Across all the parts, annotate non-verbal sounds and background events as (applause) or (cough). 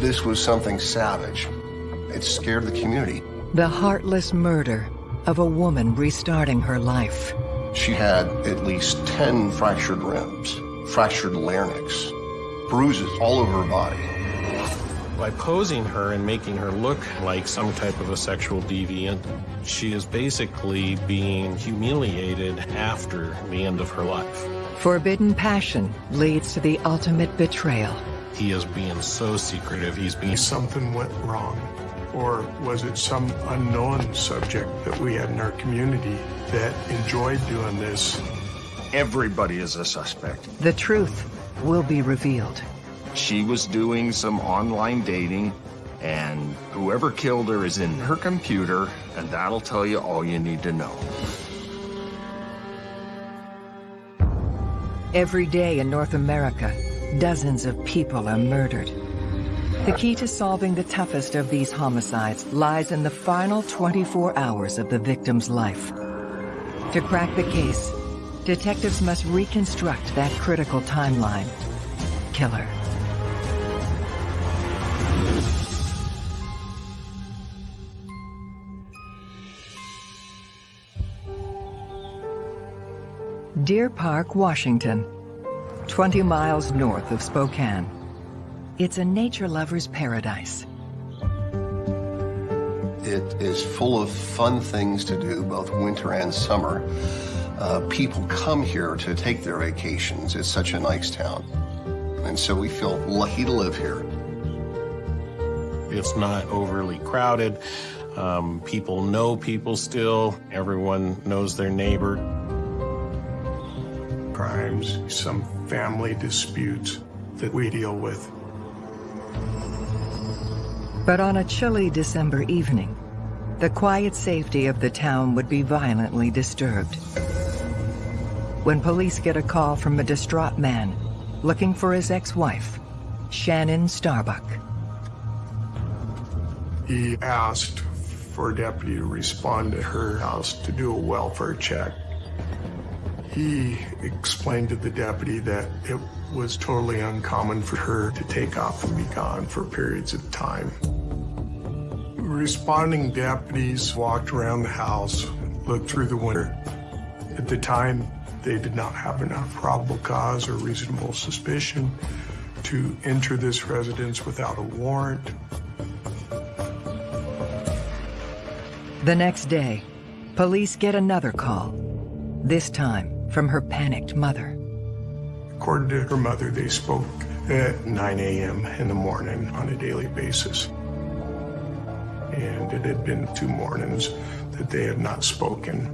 This was something savage. It scared the community. The heartless murder of a woman restarting her life. She had at least 10 fractured ribs, fractured larynx, bruises all over her body. By posing her and making her look like some type of a sexual deviant, she is basically being humiliated after the end of her life. Forbidden passion leads to the ultimate betrayal. He is being so secretive, he's being... Something went wrong. Or was it some unknown subject that we had in our community that enjoyed doing this? Everybody is a suspect. The truth will be revealed. She was doing some online dating, and whoever killed her is in her computer, and that'll tell you all you need to know. Every day in North America, dozens of people are murdered. The key to solving the toughest of these homicides lies in the final 24 hours of the victim's life. To crack the case, detectives must reconstruct that critical timeline. Killer. Deer Park, Washington, 20 miles north of Spokane. It's a nature lover's paradise. It is full of fun things to do, both winter and summer. Uh, people come here to take their vacations. It's such a nice town. And so we feel lucky to live here. It's not overly crowded. Um, people know people still. Everyone knows their neighbor. Crimes, some family disputes that we deal with. But on a chilly December evening, the quiet safety of the town would be violently disturbed. When police get a call from a distraught man looking for his ex-wife, Shannon Starbuck. He asked for a deputy to respond to her house to do a welfare check. He explained to the deputy that it was totally uncommon for her to take off and be gone for periods of time. Responding deputies walked around the house, looked through the window. At the time, they did not have enough probable cause or reasonable suspicion to enter this residence without a warrant. The next day, police get another call, this time from her panicked mother. According to her mother, they spoke at 9 a.m. in the morning on a daily basis. And it had been two mornings that they had not spoken.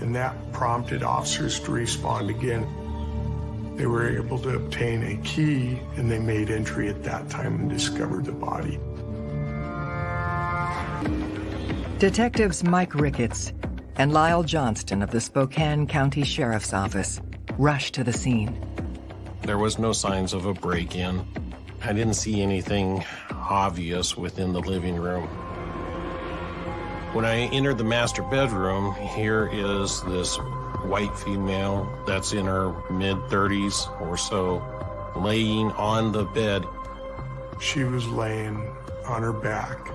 And that prompted officers to respond again. They were able to obtain a key and they made entry at that time and discovered the body. Detectives Mike Ricketts and Lyle Johnston of the Spokane County Sheriff's Office rushed to the scene. There was no signs of a break-in. I didn't see anything obvious within the living room. When I entered the master bedroom, here is this white female that's in her mid-30s or so, laying on the bed. She was laying on her back,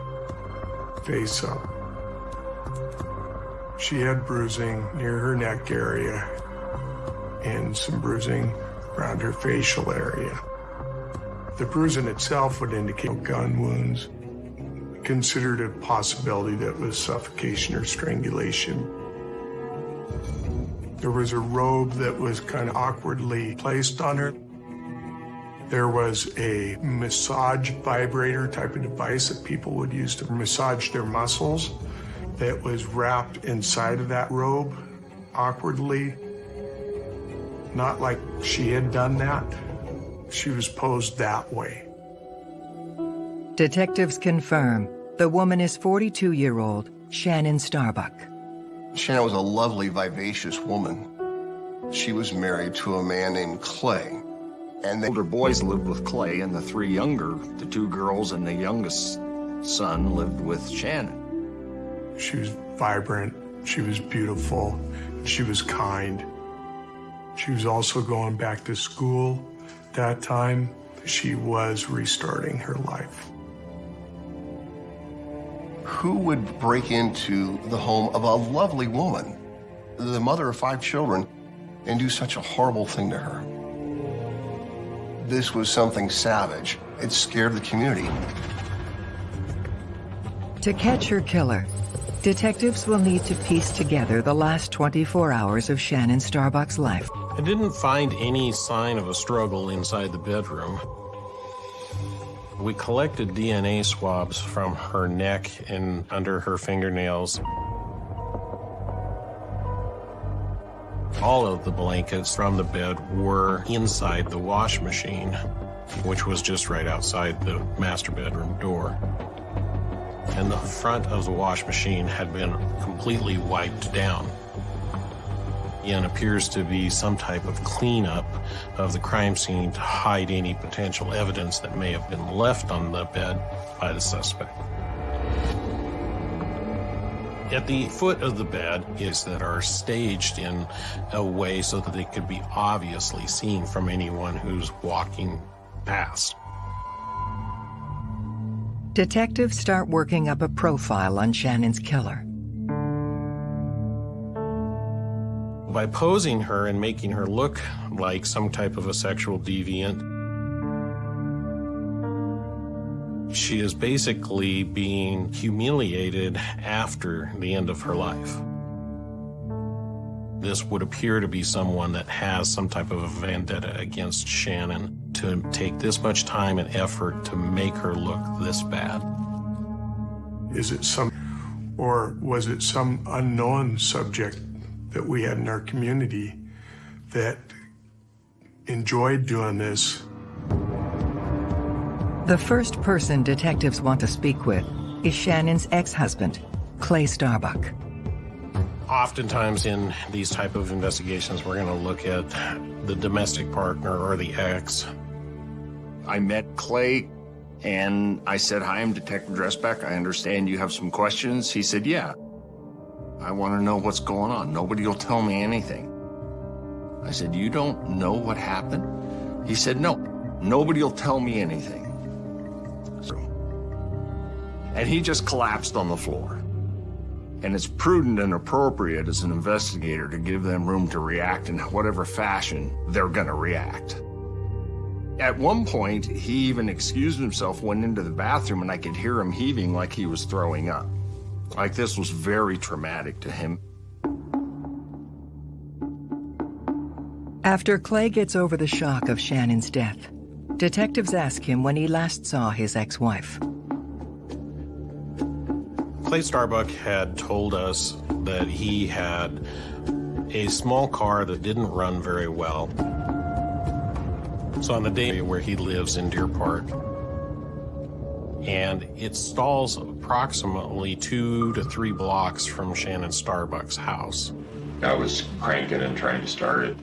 face up. She had bruising near her neck area and some bruising around her facial area. The bruising itself would indicate gun wounds. Considered a possibility that was suffocation or strangulation. There was a robe that was kind of awkwardly placed on her. There was a massage vibrator type of device that people would use to massage their muscles that was wrapped inside of that robe awkwardly. Not like she had done that. She was posed that way. Detectives confirm the woman is 42-year-old Shannon Starbuck. Shannon was a lovely, vivacious woman. She was married to a man named Clay. And the older boys lived with Clay, and the three younger, the two girls and the youngest son, lived with Shannon. She was vibrant, she was beautiful, she was kind. She was also going back to school that time, she was restarting her life. Who would break into the home of a lovely woman, the mother of five children, and do such a horrible thing to her? This was something savage. It scared the community. To catch her killer, detectives will need to piece together the last 24 hours of Shannon Starbuck's life. I didn't find any sign of a struggle inside the bedroom. We collected DNA swabs from her neck and under her fingernails. All of the blankets from the bed were inside the wash machine, which was just right outside the master bedroom door. And the front of the wash machine had been completely wiped down and appears to be some type of cleanup of the crime scene to hide any potential evidence that may have been left on the bed by the suspect. At the foot of the bed is that are staged in a way so that they could be obviously seen from anyone who's walking past. Detectives start working up a profile on Shannon's killer. By posing her and making her look like some type of a sexual deviant, she is basically being humiliated after the end of her life. This would appear to be someone that has some type of a vendetta against Shannon to take this much time and effort to make her look this bad. Is it some, or was it some unknown subject that we had in our community that enjoyed doing this? The first person detectives want to speak with is Shannon's ex-husband, Clay Starbuck. Oftentimes in these type of investigations, we're going to look at the domestic partner or the ex. I met Clay and I said, hi, I'm Detective Dressback. I understand you have some questions. He said, yeah. I want to know what's going on. Nobody will tell me anything. I said, you don't know what happened? He said, no, nobody will tell me anything. So, and he just collapsed on the floor. And it's prudent and appropriate as an investigator to give them room to react in whatever fashion they're going to react. At one point, he even excused himself, went into the bathroom, and I could hear him heaving like he was throwing up. Like this was very traumatic to him. After Clay gets over the shock of Shannon's death, detectives ask him when he last saw his ex-wife. Clay Starbuck had told us that he had a small car that didn't run very well. So on the day where he lives in Deer Park, and it stalls approximately two to three blocks from Shannon Starbuck's house. I was cranking and trying to start it.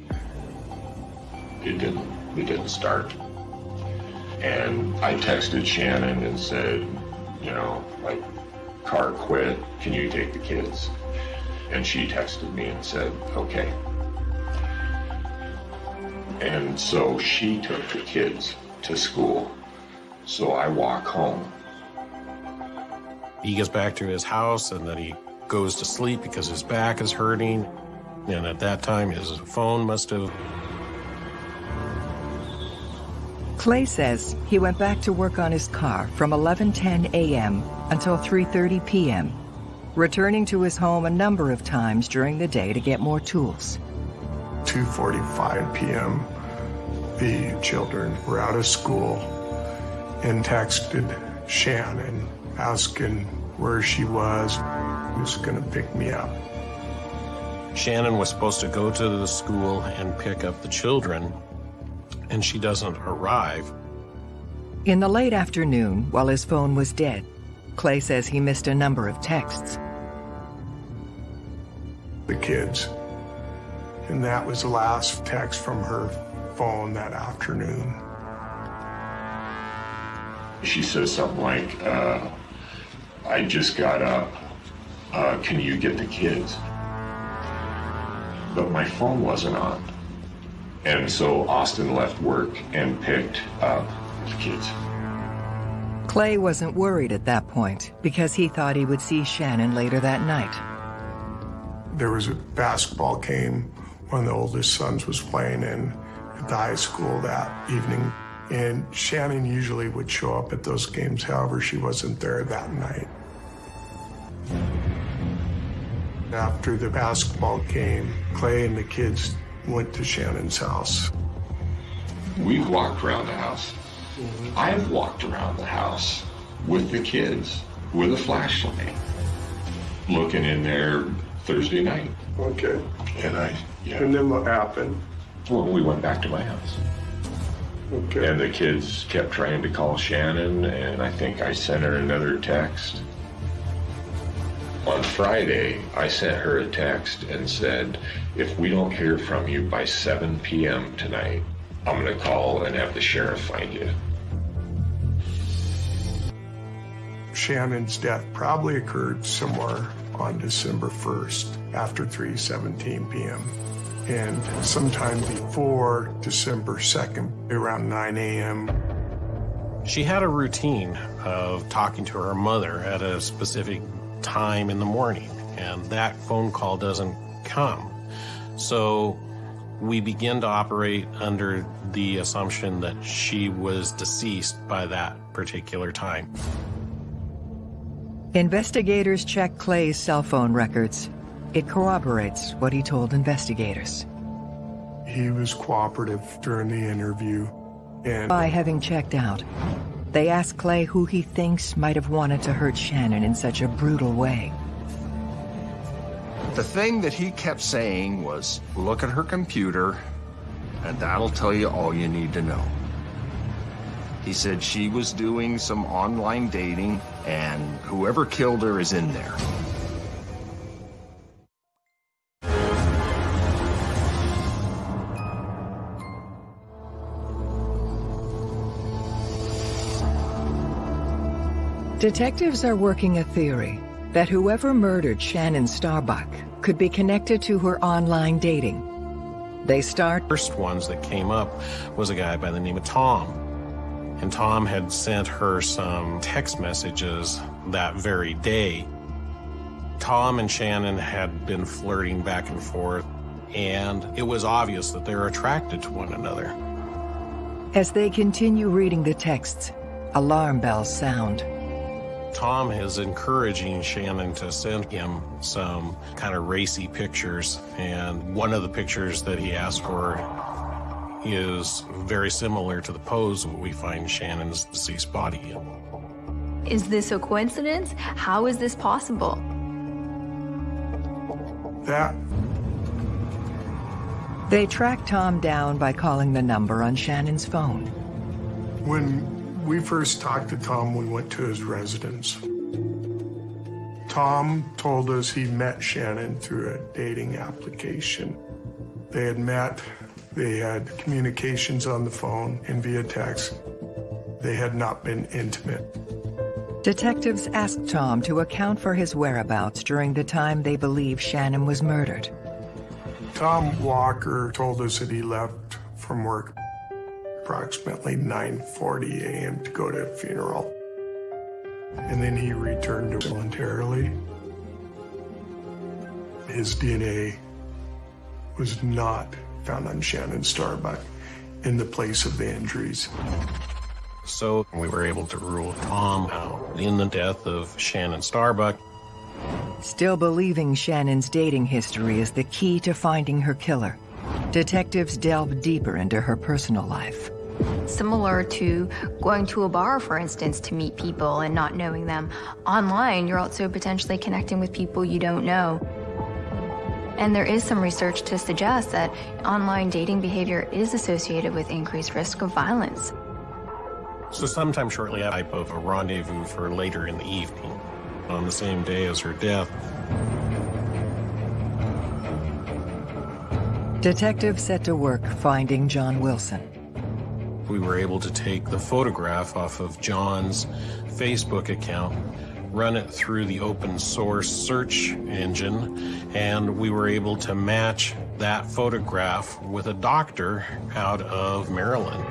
It didn't. It didn't start. And I texted Shannon and said, you know, like, car quit. Can you take the kids? And she texted me and said, okay. And so she took the kids to school. So I walk home. He gets back to his house and then he goes to sleep because his back is hurting. And at that time, his phone must have. Clay says he went back to work on his car from 11:10 a.m. until 3:30 p.m., returning to his home a number of times during the day to get more tools. 2.45 p.m., the children were out of school and texted Shannon asking where she was, who's going to pick me up. Shannon was supposed to go to the school and pick up the children, and she doesn't arrive. In the late afternoon, while his phone was dead, Clay says he missed a number of texts. The kids. And that was the last text from her phone that afternoon. She says something like, uh, I just got up. Uh, can you get the kids? But my phone wasn't on. And so Austin left work and picked up the kids. Clay wasn't worried at that point because he thought he would see Shannon later that night. There was a basketball game one of the oldest sons was playing in at the high school that evening. And Shannon usually would show up at those games, however, she wasn't there that night. After the basketball game, Clay and the kids went to Shannon's house. We've walked around the house. I've walked around the house with the kids with a flashlight, looking in there Thursday night. Okay. And I, yeah. And then what happened? Well, we went back to my house. Okay. And the kids kept trying to call Shannon, and I think I sent her another text. On Friday, I sent her a text and said, if we don't hear from you by 7 p.m. tonight, I'm going to call and have the sheriff find you. Shannon's death probably occurred somewhere on December 1st after 3:17 p.m. And sometime before December 2nd, around 9 a.m. She had a routine of talking to her mother at a specific time in the morning, and that phone call doesn't come. So we begin to operate under the assumption that she was deceased by that particular time. Investigators check Clay's cell phone records. It corroborates what he told investigators. He was cooperative during the interview. And by having checked out, they ask Clay who he thinks might have wanted to hurt Shannon in such a brutal way. The thing that he kept saying was, look at her computer, and that'll tell you all you need to know. He said she was doing some online dating, and whoever killed her is in there. Detectives are working a theory that whoever murdered Shannon Starbuck could be connected to her online dating. They start... First ones that came up was a guy by the name of Tom. And Tom had sent her some text messages that very day. Tom and Shannon had been flirting back and forth, and it was obvious that they were attracted to one another. As they continue reading the texts, alarm bells sound. Tom is encouraging Shannon to send him some kind of racy pictures, and one of the pictures that he asked for is very similar to the pose we find Shannon's deceased body in. Is this a coincidence? How is this possible? That. They track Tom down by calling the number on Shannon's phone. When we first talked to Tom, we went to his residence. Tom told us he met Shannon through a dating application. They had met, they had communications on the phone and via text. They had not been intimate. Detectives asked Tom to account for his whereabouts during the time they believe Shannon was murdered. Tom Walker told us that he left from work approximately 9.40 a.m. to go to a funeral. And then he returned voluntarily. His DNA was not found on Shannon Starbuck in the place of the injuries. So we were able to rule Tom out in the death of Shannon Starbuck. Still believing Shannon's dating history is the key to finding her killer, detectives delve deeper into her personal life. Similar to going to a bar, for instance, to meet people and not knowing them. Online, you're also potentially connecting with people you don't know. And there is some research to suggest that online dating behavior is associated with increased risk of violence. So sometime shortly after of a rendezvous for later in the evening, on the same day as her death. Detectives set to work finding John Wilson. We were able to take the photograph off of John's Facebook account, run it through the open source search engine, and we were able to match that photograph with a doctor out of Maryland.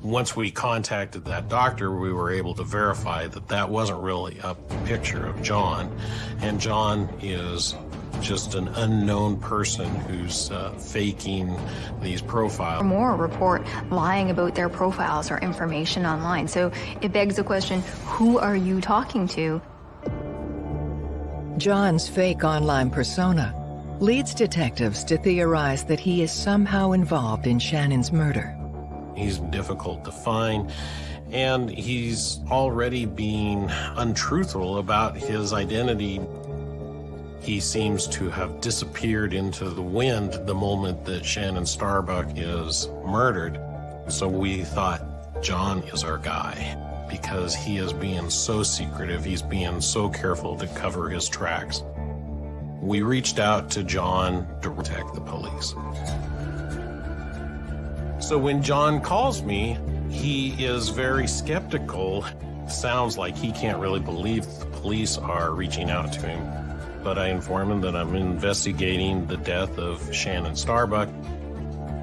Once we contacted that doctor, we were able to verify that that wasn't really a picture of John. And John is just an unknown person who's uh, faking these profiles. Or more report lying about their profiles or information online. So it begs the question, who are you talking to? John's fake online persona leads detectives to theorize that he is somehow involved in Shannon's murder. He's difficult to find, and he's already being untruthful about his identity. He seems to have disappeared into the wind the moment that Shannon Starbuck is murdered. So we thought John is our guy because he is being so secretive. He's being so careful to cover his tracks. We reached out to John to protect the police. So when John calls me, he is very skeptical. Sounds like he can't really believe the police are reaching out to him. But I inform him that I'm investigating the death of Shannon Starbuck.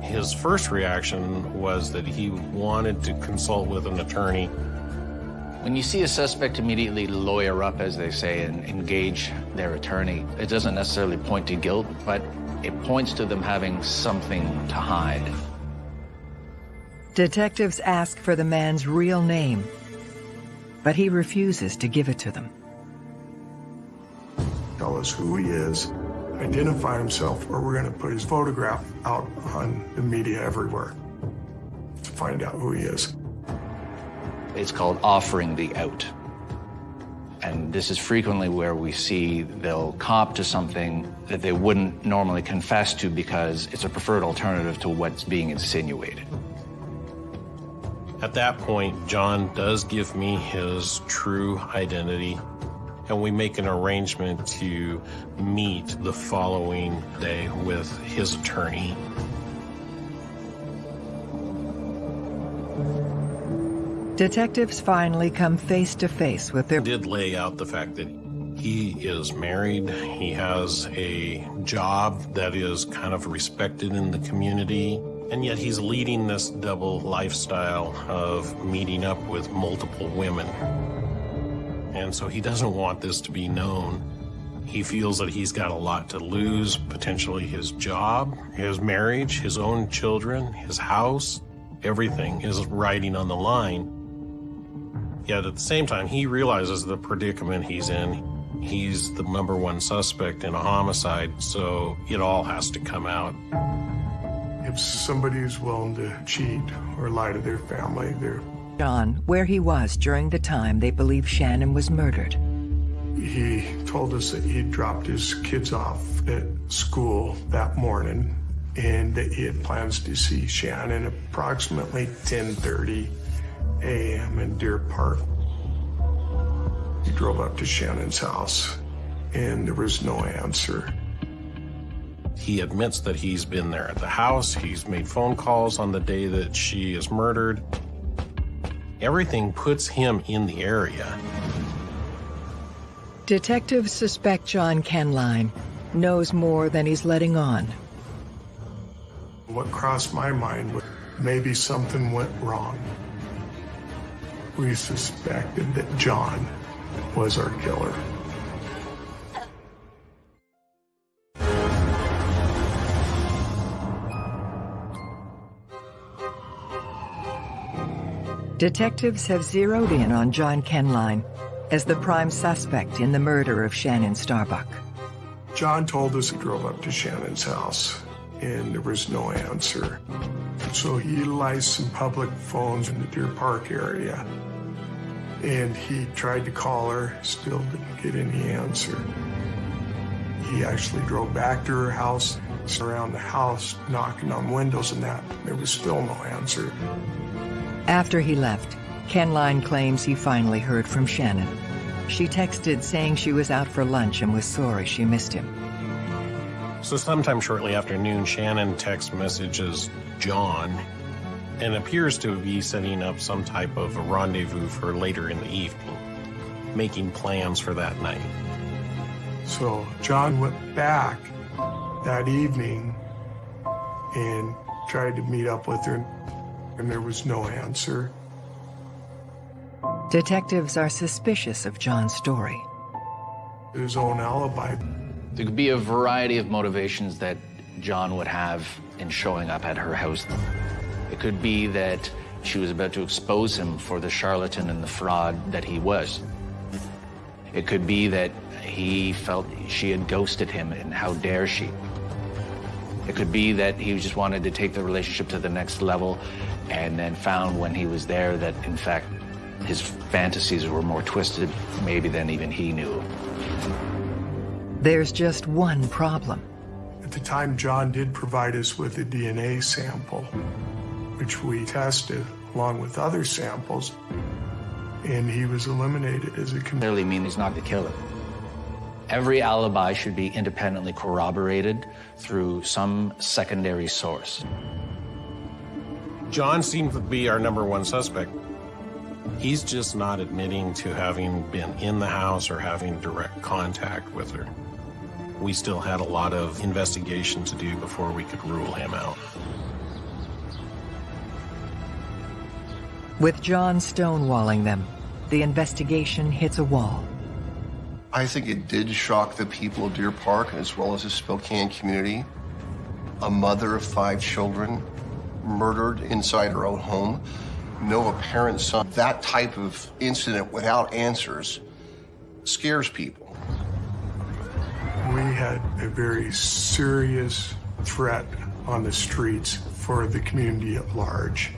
His first reaction was that he wanted to consult with an attorney when you see a suspect immediately lawyer up, as they say, and engage their attorney, it doesn't necessarily point to guilt, but it points to them having something to hide. Detectives ask for the man's real name, but he refuses to give it to them. Tell us who he is, identify himself, or we're going to put his photograph out on the media everywhere to find out who he is. It's called offering the out. And this is frequently where we see they'll cop to something that they wouldn't normally confess to because it's a preferred alternative to what's being insinuated. At that point, John does give me his true identity, and we make an arrangement to meet the following day with his attorney. Detectives finally come face to face with their... Did lay out the fact that he is married, he has a job that is kind of respected in the community, and yet he's leading this double lifestyle of meeting up with multiple women. And so he doesn't want this to be known. He feels that he's got a lot to lose, potentially his job, his marriage, his own children, his house. Everything is riding on the line. Yet at the same time, he realizes the predicament he's in. He's the number one suspect in a homicide, so it all has to come out. If somebody is willing to cheat or lie to their family, they're... John, where he was during the time they believe Shannon was murdered. He told us that he dropped his kids off at school that morning and that he had plans to see Shannon approximately 1030 a.m. in Deer Park. He drove up to Shannon's house, and there was no answer. He admits that he's been there at the house. He's made phone calls on the day that she is murdered. Everything puts him in the area. Detectives suspect John Kenline knows more than he's letting on. What crossed my mind was maybe something went wrong we suspected that John was our killer. Detectives have zeroed in on John Kenline as the prime suspect in the murder of Shannon Starbuck. John told us he drove up to Shannon's house and there was no answer. So he utilized some public phones in the Deer Park area and he tried to call her, still didn't get any answer. He actually drove back to her house, around the house, knocking on windows and that. There was still no answer. After he left, Kenline claims he finally heard from Shannon. She texted saying she was out for lunch and was sorry she missed him. So sometime shortly after noon, Shannon text messages John and appears to be setting up some type of a rendezvous for later in the evening, making plans for that night. So John went back that evening and tried to meet up with her. And there was no answer. Detectives are suspicious of John's story. His own alibi. There could be a variety of motivations that John would have in showing up at her house. It could be that she was about to expose him for the charlatan and the fraud that he was. It could be that he felt she had ghosted him and how dare she. It could be that he just wanted to take the relationship to the next level and then found when he was there that, in fact, his fantasies were more twisted maybe than even he knew. There's just one problem. At the time, John did provide us with a DNA sample, which we tested along with other samples, and he was eliminated as a clearly mean he's not the killer. Every alibi should be independently corroborated through some secondary source. John seems to be our number one suspect. He's just not admitting to having been in the house or having direct contact with her. We still had a lot of investigation to do before we could rule him out. With John stonewalling them, the investigation hits a wall. I think it did shock the people of Deer Park as well as the Spokane community. A mother of five children murdered inside her own home no apparent son. That type of incident without answers scares people. We had a very serious threat on the streets for the community at large.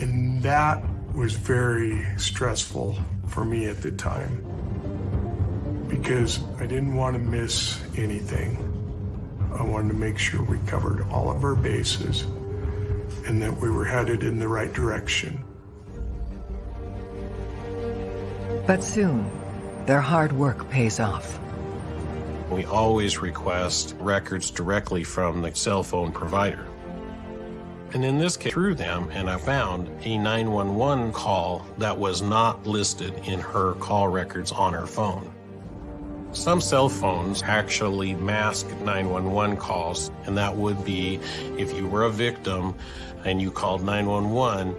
And that was very stressful for me at the time because I didn't want to miss anything. I wanted to make sure we covered all of our bases and that we were headed in the right direction. But soon, their hard work pays off. We always request records directly from the cell phone provider. And in this case, through them, and I found a 911 call that was not listed in her call records on her phone. Some cell phones actually mask 911 calls, and that would be if you were a victim and you called 911,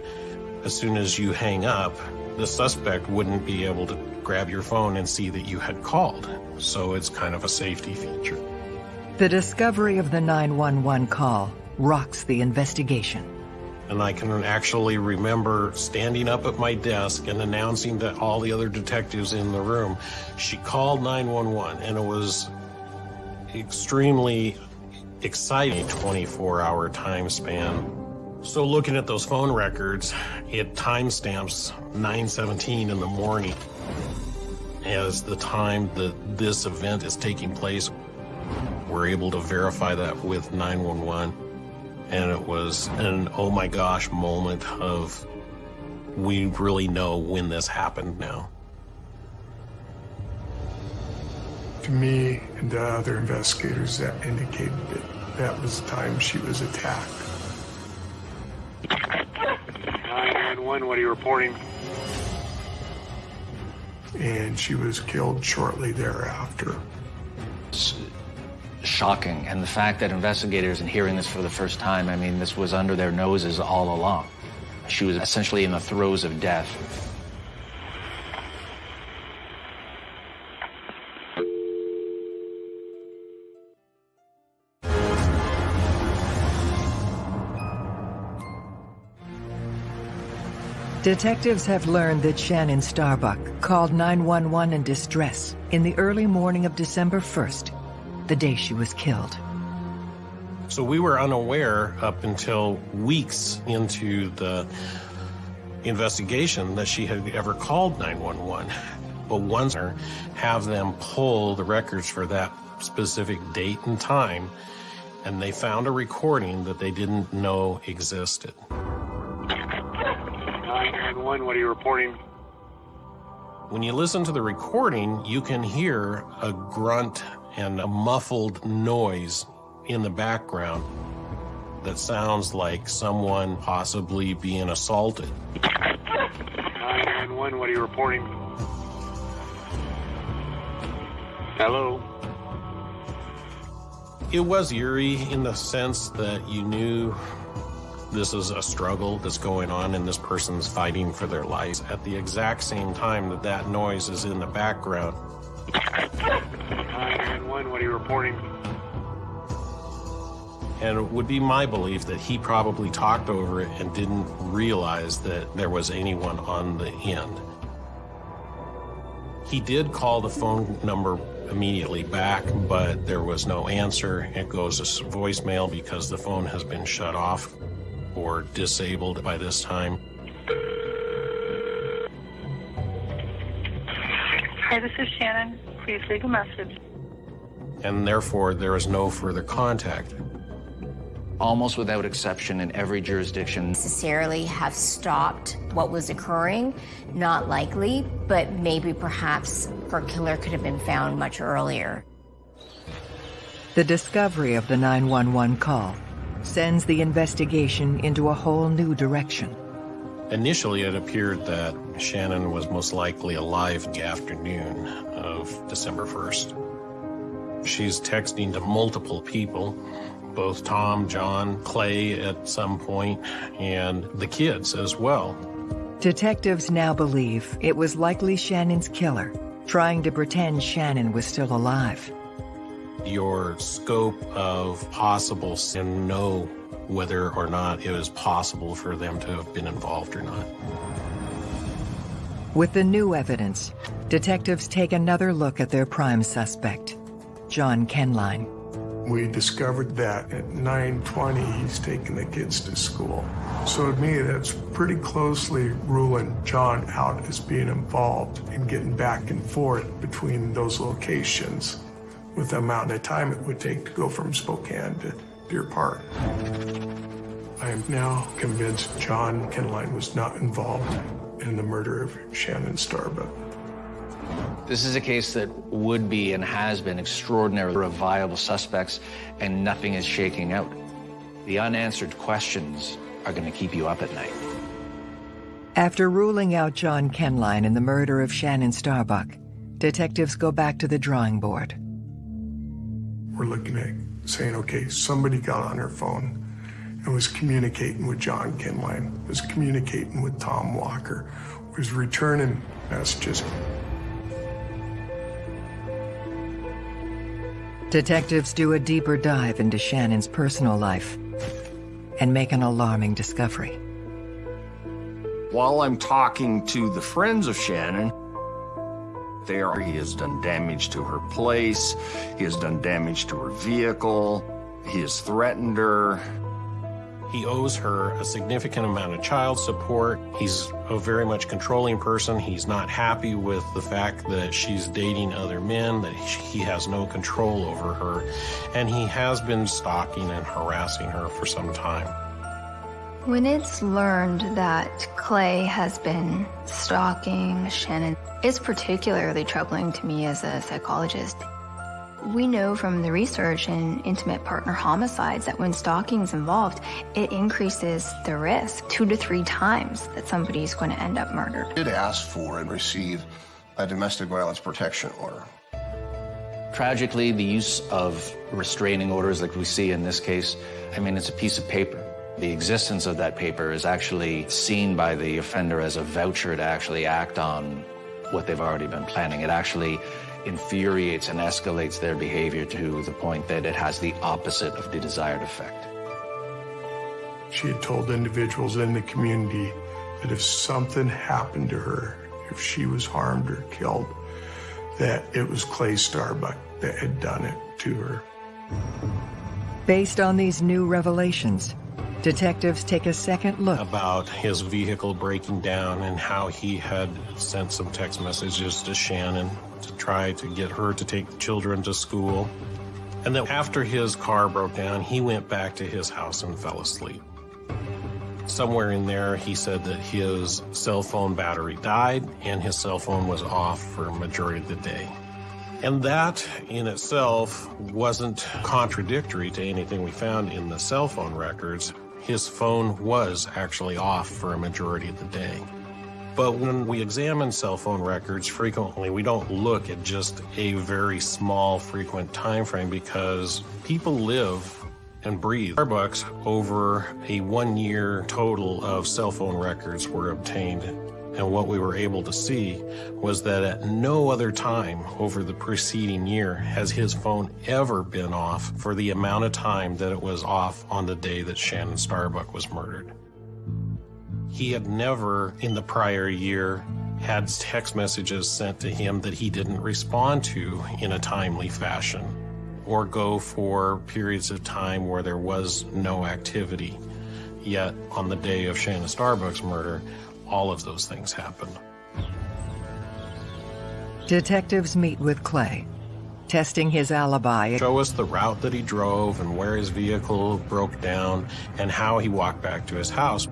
as soon as you hang up, the suspect wouldn't be able to grab your phone and see that you had called. So it's kind of a safety feature. The discovery of the 911 call rocks the investigation. And I can actually remember standing up at my desk and announcing to all the other detectives in the room, she called 911 and it was extremely exciting 24 hour time span. So looking at those phone records, it timestamps 9:17 in the morning as the time that this event is taking place. We're able to verify that with 911, and it was an oh my gosh moment of we really know when this happened now. To me and the other investigators, that indicated that that was the time she was attacked. 911, what are you reporting? And she was killed shortly thereafter. Shocking. And the fact that investigators and hearing this for the first time, I mean, this was under their noses all along. She was essentially in the throes of death. Detectives have learned that Shannon Starbuck called 911 in distress in the early morning of December 1st, the day she was killed. So we were unaware up until weeks into the investigation that she had ever called 911. But once have them pull the records for that specific date and time, and they found a recording that they didn't know existed. 911, what are you reporting? When you listen to the recording, you can hear a grunt and a muffled noise in the background that sounds like someone possibly being assaulted. 911, what are you reporting? Hello? It was eerie in the sense that you knew this is a struggle that's going on and this person's fighting for their lives at the exact same time that that noise is in the background. 911, what are you reporting? And it would be my belief that he probably talked over it and didn't realize that there was anyone on the end. He did call the phone number immediately back, but there was no answer. It goes to voicemail because the phone has been shut off or disabled by this time. Hi, this is Shannon. Please leave a message. And therefore, there is no further contact. Almost without exception in every jurisdiction, necessarily have stopped what was occurring. Not likely, but maybe perhaps her killer could have been found much earlier. The discovery of the 911 call sends the investigation into a whole new direction. Initially, it appeared that Shannon was most likely alive the afternoon of December 1st. She's texting to multiple people, both Tom, John, Clay at some point, and the kids as well. Detectives now believe it was likely Shannon's killer, trying to pretend Shannon was still alive. Your scope of possible and know whether or not it was possible for them to have been involved or not. With the new evidence, detectives take another look at their prime suspect, John Kenline. We discovered that at 9:20 he's taking the kids to school. So to me, that's pretty closely ruling John out as being involved in getting back and forth between those locations with the amount of time it would take to go from Spokane to Deer Park. I am now convinced John Kenline was not involved in the murder of Shannon Starbuck. This is a case that would be and has been extraordinarily viable suspects, and nothing is shaking out. The unanswered questions are going to keep you up at night. After ruling out John Kenline in the murder of Shannon Starbuck, detectives go back to the drawing board. We're looking at saying, okay, somebody got on her phone and was communicating with John Kenline, was communicating with Tom Walker, was returning messages. Detectives do a deeper dive into Shannon's personal life and make an alarming discovery. While I'm talking to the friends of Shannon, there he has done damage to her place, he has done damage to her vehicle, he has threatened her. He owes her a significant amount of child support. He's a very much controlling person. He's not happy with the fact that she's dating other men, that he has no control over her, and he has been stalking and harassing her for some time. When it's learned that Clay has been stalking Shannon, it's particularly troubling to me as a psychologist. We know from the research in intimate partner homicides that when stalking is involved, it increases the risk two to three times that somebody is going to end up murdered. Did ask for and receive a domestic violence protection order. Tragically, the use of restraining orders like we see in this case, I mean, it's a piece of paper. The existence of that paper is actually seen by the offender as a voucher to actually act on what they've already been planning. It actually infuriates and escalates their behavior to the point that it has the opposite of the desired effect. She had told individuals in the community that if something happened to her, if she was harmed or killed, that it was Clay Starbuck that had done it to her. Based on these new revelations, detectives take a second look about his vehicle breaking down and how he had sent some text messages to Shannon to try to get her to take the children to school. And then after his car broke down, he went back to his house and fell asleep. Somewhere in there, he said that his cell phone battery died and his cell phone was off for a majority of the day. And that in itself wasn't contradictory to anything we found in the cell phone records. His phone was actually off for a majority of the day. But when we examine cell phone records frequently, we don't look at just a very small frequent time frame because people live and breathe. Starbucks, over a one year total of cell phone records were obtained. And what we were able to see was that at no other time over the preceding year has his phone ever been off for the amount of time that it was off on the day that Shannon Starbuck was murdered. He had never in the prior year had text messages sent to him that he didn't respond to in a timely fashion or go for periods of time where there was no activity. Yet on the day of Shannon Starbuck's murder, all of those things happened. Detectives meet with Clay, testing his alibi. Show us the route that he drove and where his vehicle broke down and how he walked back to his house,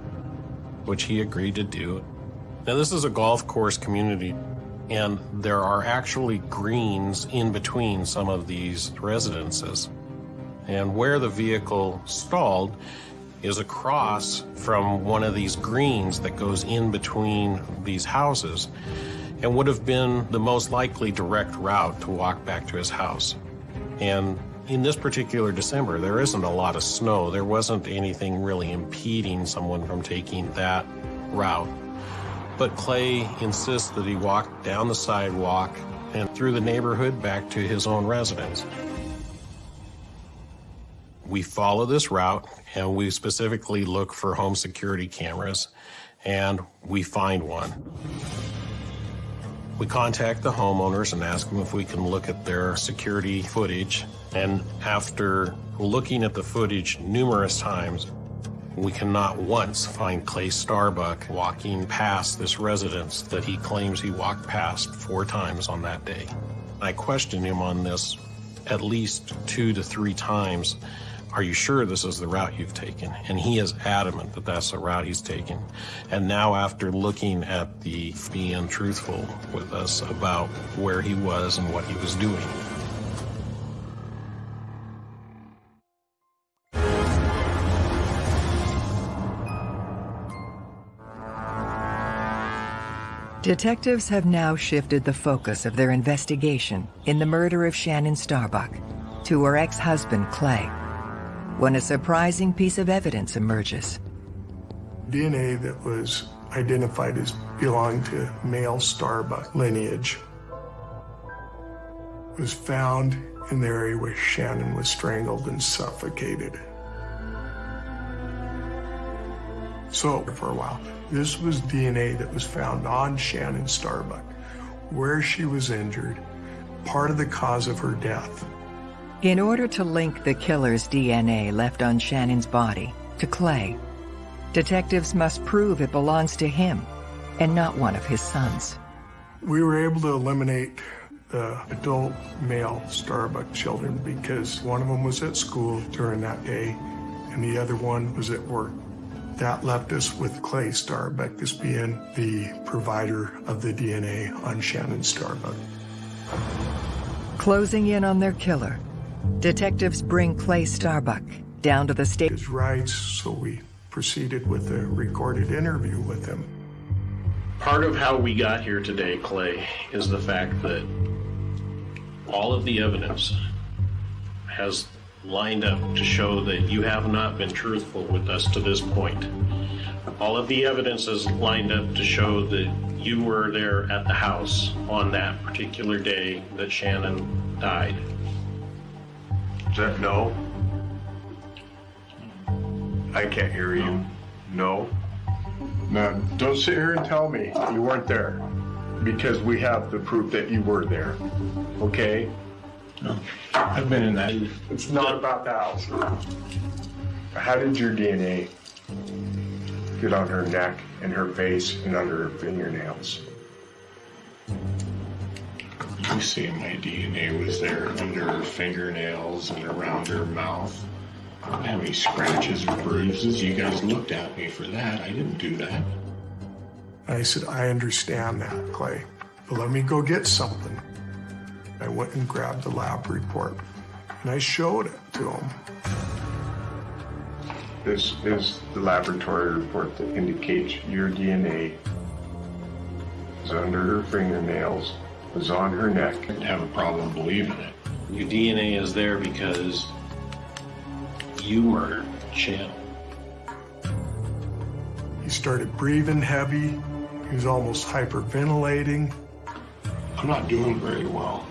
which he agreed to do. Now, this is a golf course community, and there are actually greens in between some of these residences. And where the vehicle stalled is across from one of these greens that goes in between these houses and would have been the most likely direct route to walk back to his house. And in this particular December, there isn't a lot of snow. There wasn't anything really impeding someone from taking that route. But Clay insists that he walk down the sidewalk and through the neighborhood back to his own residence. We follow this route and we specifically look for home security cameras and we find one. We contact the homeowners and ask them if we can look at their security footage. And after looking at the footage numerous times, we cannot once find Clay Starbuck walking past this residence that he claims he walked past four times on that day. I questioned him on this at least two to three times are you sure this is the route you've taken? And he is adamant that that's the route he's taken. And now after looking at the being truthful with us about where he was and what he was doing, Detectives have now shifted the focus of their investigation in the murder of Shannon Starbuck to her ex-husband, Clay when a surprising piece of evidence emerges. DNA that was identified as belonging to male Starbuck lineage was found in the area where Shannon was strangled and suffocated. So, for a while, this was DNA that was found on Shannon Starbuck, where she was injured, part of the cause of her death. In order to link the killer's DNA left on Shannon's body to Clay, detectives must prove it belongs to him and not one of his sons. We were able to eliminate the adult male Starbuck children because one of them was at school during that day and the other one was at work. That left us with Clay Starbuck as being the provider of the DNA on Shannon Starbuck. Closing in on their killer, Detectives bring Clay Starbuck down to the state. His rights, so we proceeded with a recorded interview with him. Part of how we got here today, Clay, is the fact that all of the evidence has lined up to show that you have not been truthful with us to this point. All of the evidence is lined up to show that you were there at the house on that particular day that Shannon died. Is that no? I can't hear you. No? Now, don't sit here and tell me you weren't there because we have the proof that you were there. Okay? No. I've been in that. It's not about the house. How did your DNA get on her neck and her face and under her fingernails? You see, my DNA was there under her fingernails and around her mouth. I don't have any scratches or bruises. You guys looked at me for that. I didn't do that. I said, I understand that, Clay, but let me go get something. I went and grabbed the lab report and I showed it to him. This is the laboratory report that indicates your DNA is under her fingernails was on her neck. I'd have a problem believing it. Your DNA is there because you murdered Shannon. He started breathing heavy. He was almost hyperventilating. I'm not doing very well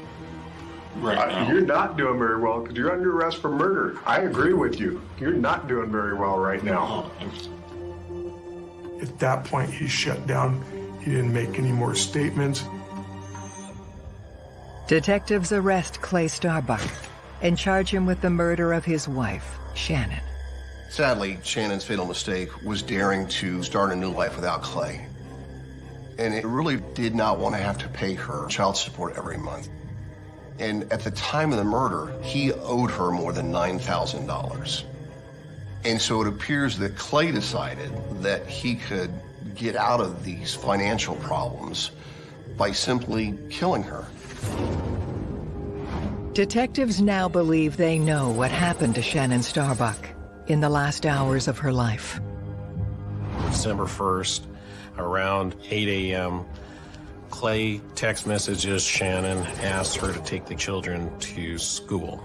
right Uh, now. You're not doing very well because you're under arrest for murder. I agree with you. You're not doing very well right now. At that point, he shut down. He didn't make any more statements. Detectives arrest Clay Starbuck and charge him with the murder of his wife, Shannon. Sadly, Shannon's fatal mistake was daring to start a new life without Clay. And it really did not want to have to pay her child support every month. And at the time of the murder, he owed her more than $9,000. And so it appears that Clay decided that he could get out of these financial problems by simply killing her. Detectives now believe they know what happened to Shannon Starbuck in the last hours of her life. December 1st, around 8 a.m., Clay text messages Shannon, asks her to take the children to school.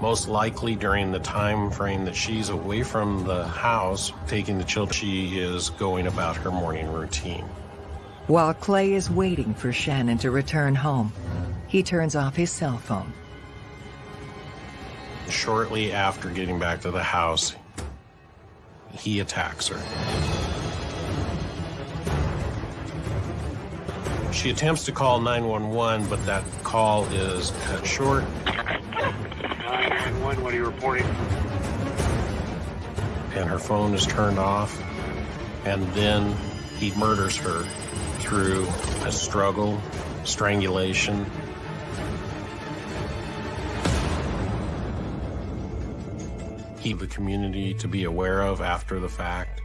Most likely during the time frame that she's away from the house taking the children, she is going about her morning routine. While Clay is waiting for Shannon to return home, he turns off his cell phone. Shortly after getting back to the house, he attacks her. She attempts to call 911, but that call is cut short. 911, what are you reporting? and her phone is turned off. And then he murders her through a struggle, strangulation. He the community to be aware of after the fact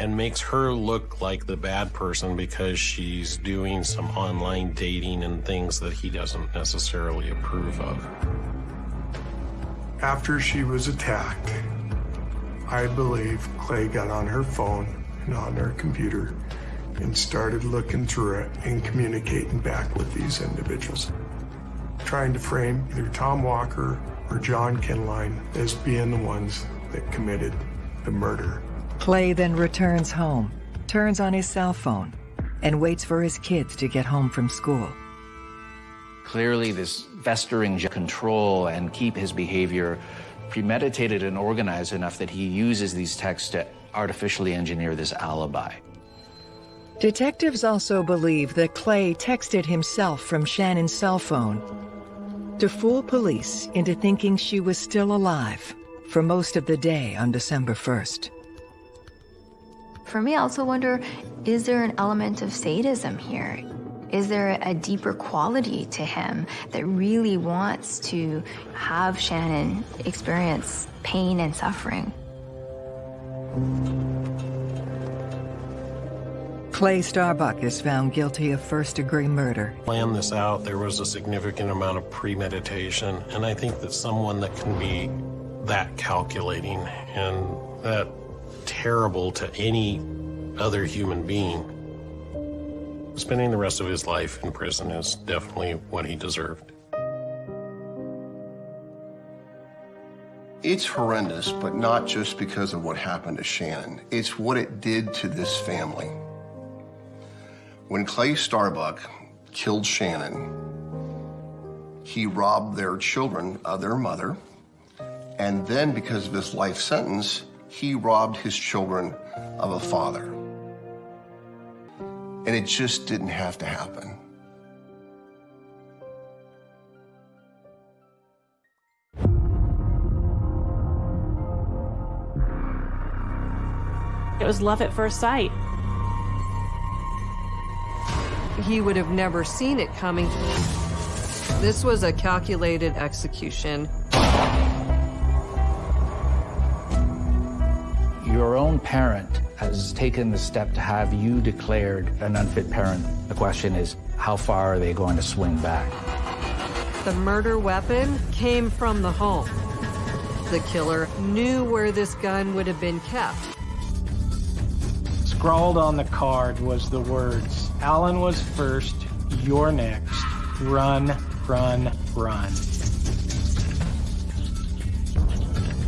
and makes her look like the bad person because she's doing some online dating and things that he doesn't necessarily approve of. After she was attacked, I believe Clay got on her phone and on her computer and started looking through it and communicating back with these individuals, trying to frame either Tom Walker or John Kinline as being the ones that committed the murder. Clay then returns home, turns on his cell phone, and waits for his kids to get home from school. Clearly, this festering control and keep his behavior premeditated and organized enough that he uses these texts to artificially engineer this alibi. Detectives also believe that Clay texted himself from Shannon's cell phone to fool police into thinking she was still alive for most of the day on December 1st. For me, I also wonder is there an element of sadism here? Is there a deeper quality to him that really wants to have Shannon experience pain and suffering? Clay Starbuck is found guilty of first degree murder. Plan this out, there was a significant amount of premeditation, and I think that someone that can be that calculating and that terrible to any other human being, spending the rest of his life in prison is definitely what he deserved. It's horrendous, but not just because of what happened to Shannon. It's what it did to this family. When Clay Starbuck killed Shannon, he robbed their children of their mother, and then because of his life sentence, he robbed his children of a father. And it just didn't have to happen. It was love at first sight. He would have never seen it coming. This was a calculated execution. Your own parent has taken the step to have you declared an unfit parent. The question is, how far are they going to swing back? The murder weapon came from the home. The killer knew where this gun would have been kept. Scrawled on the card was the words, Alan was first, you're next. Run, run, run.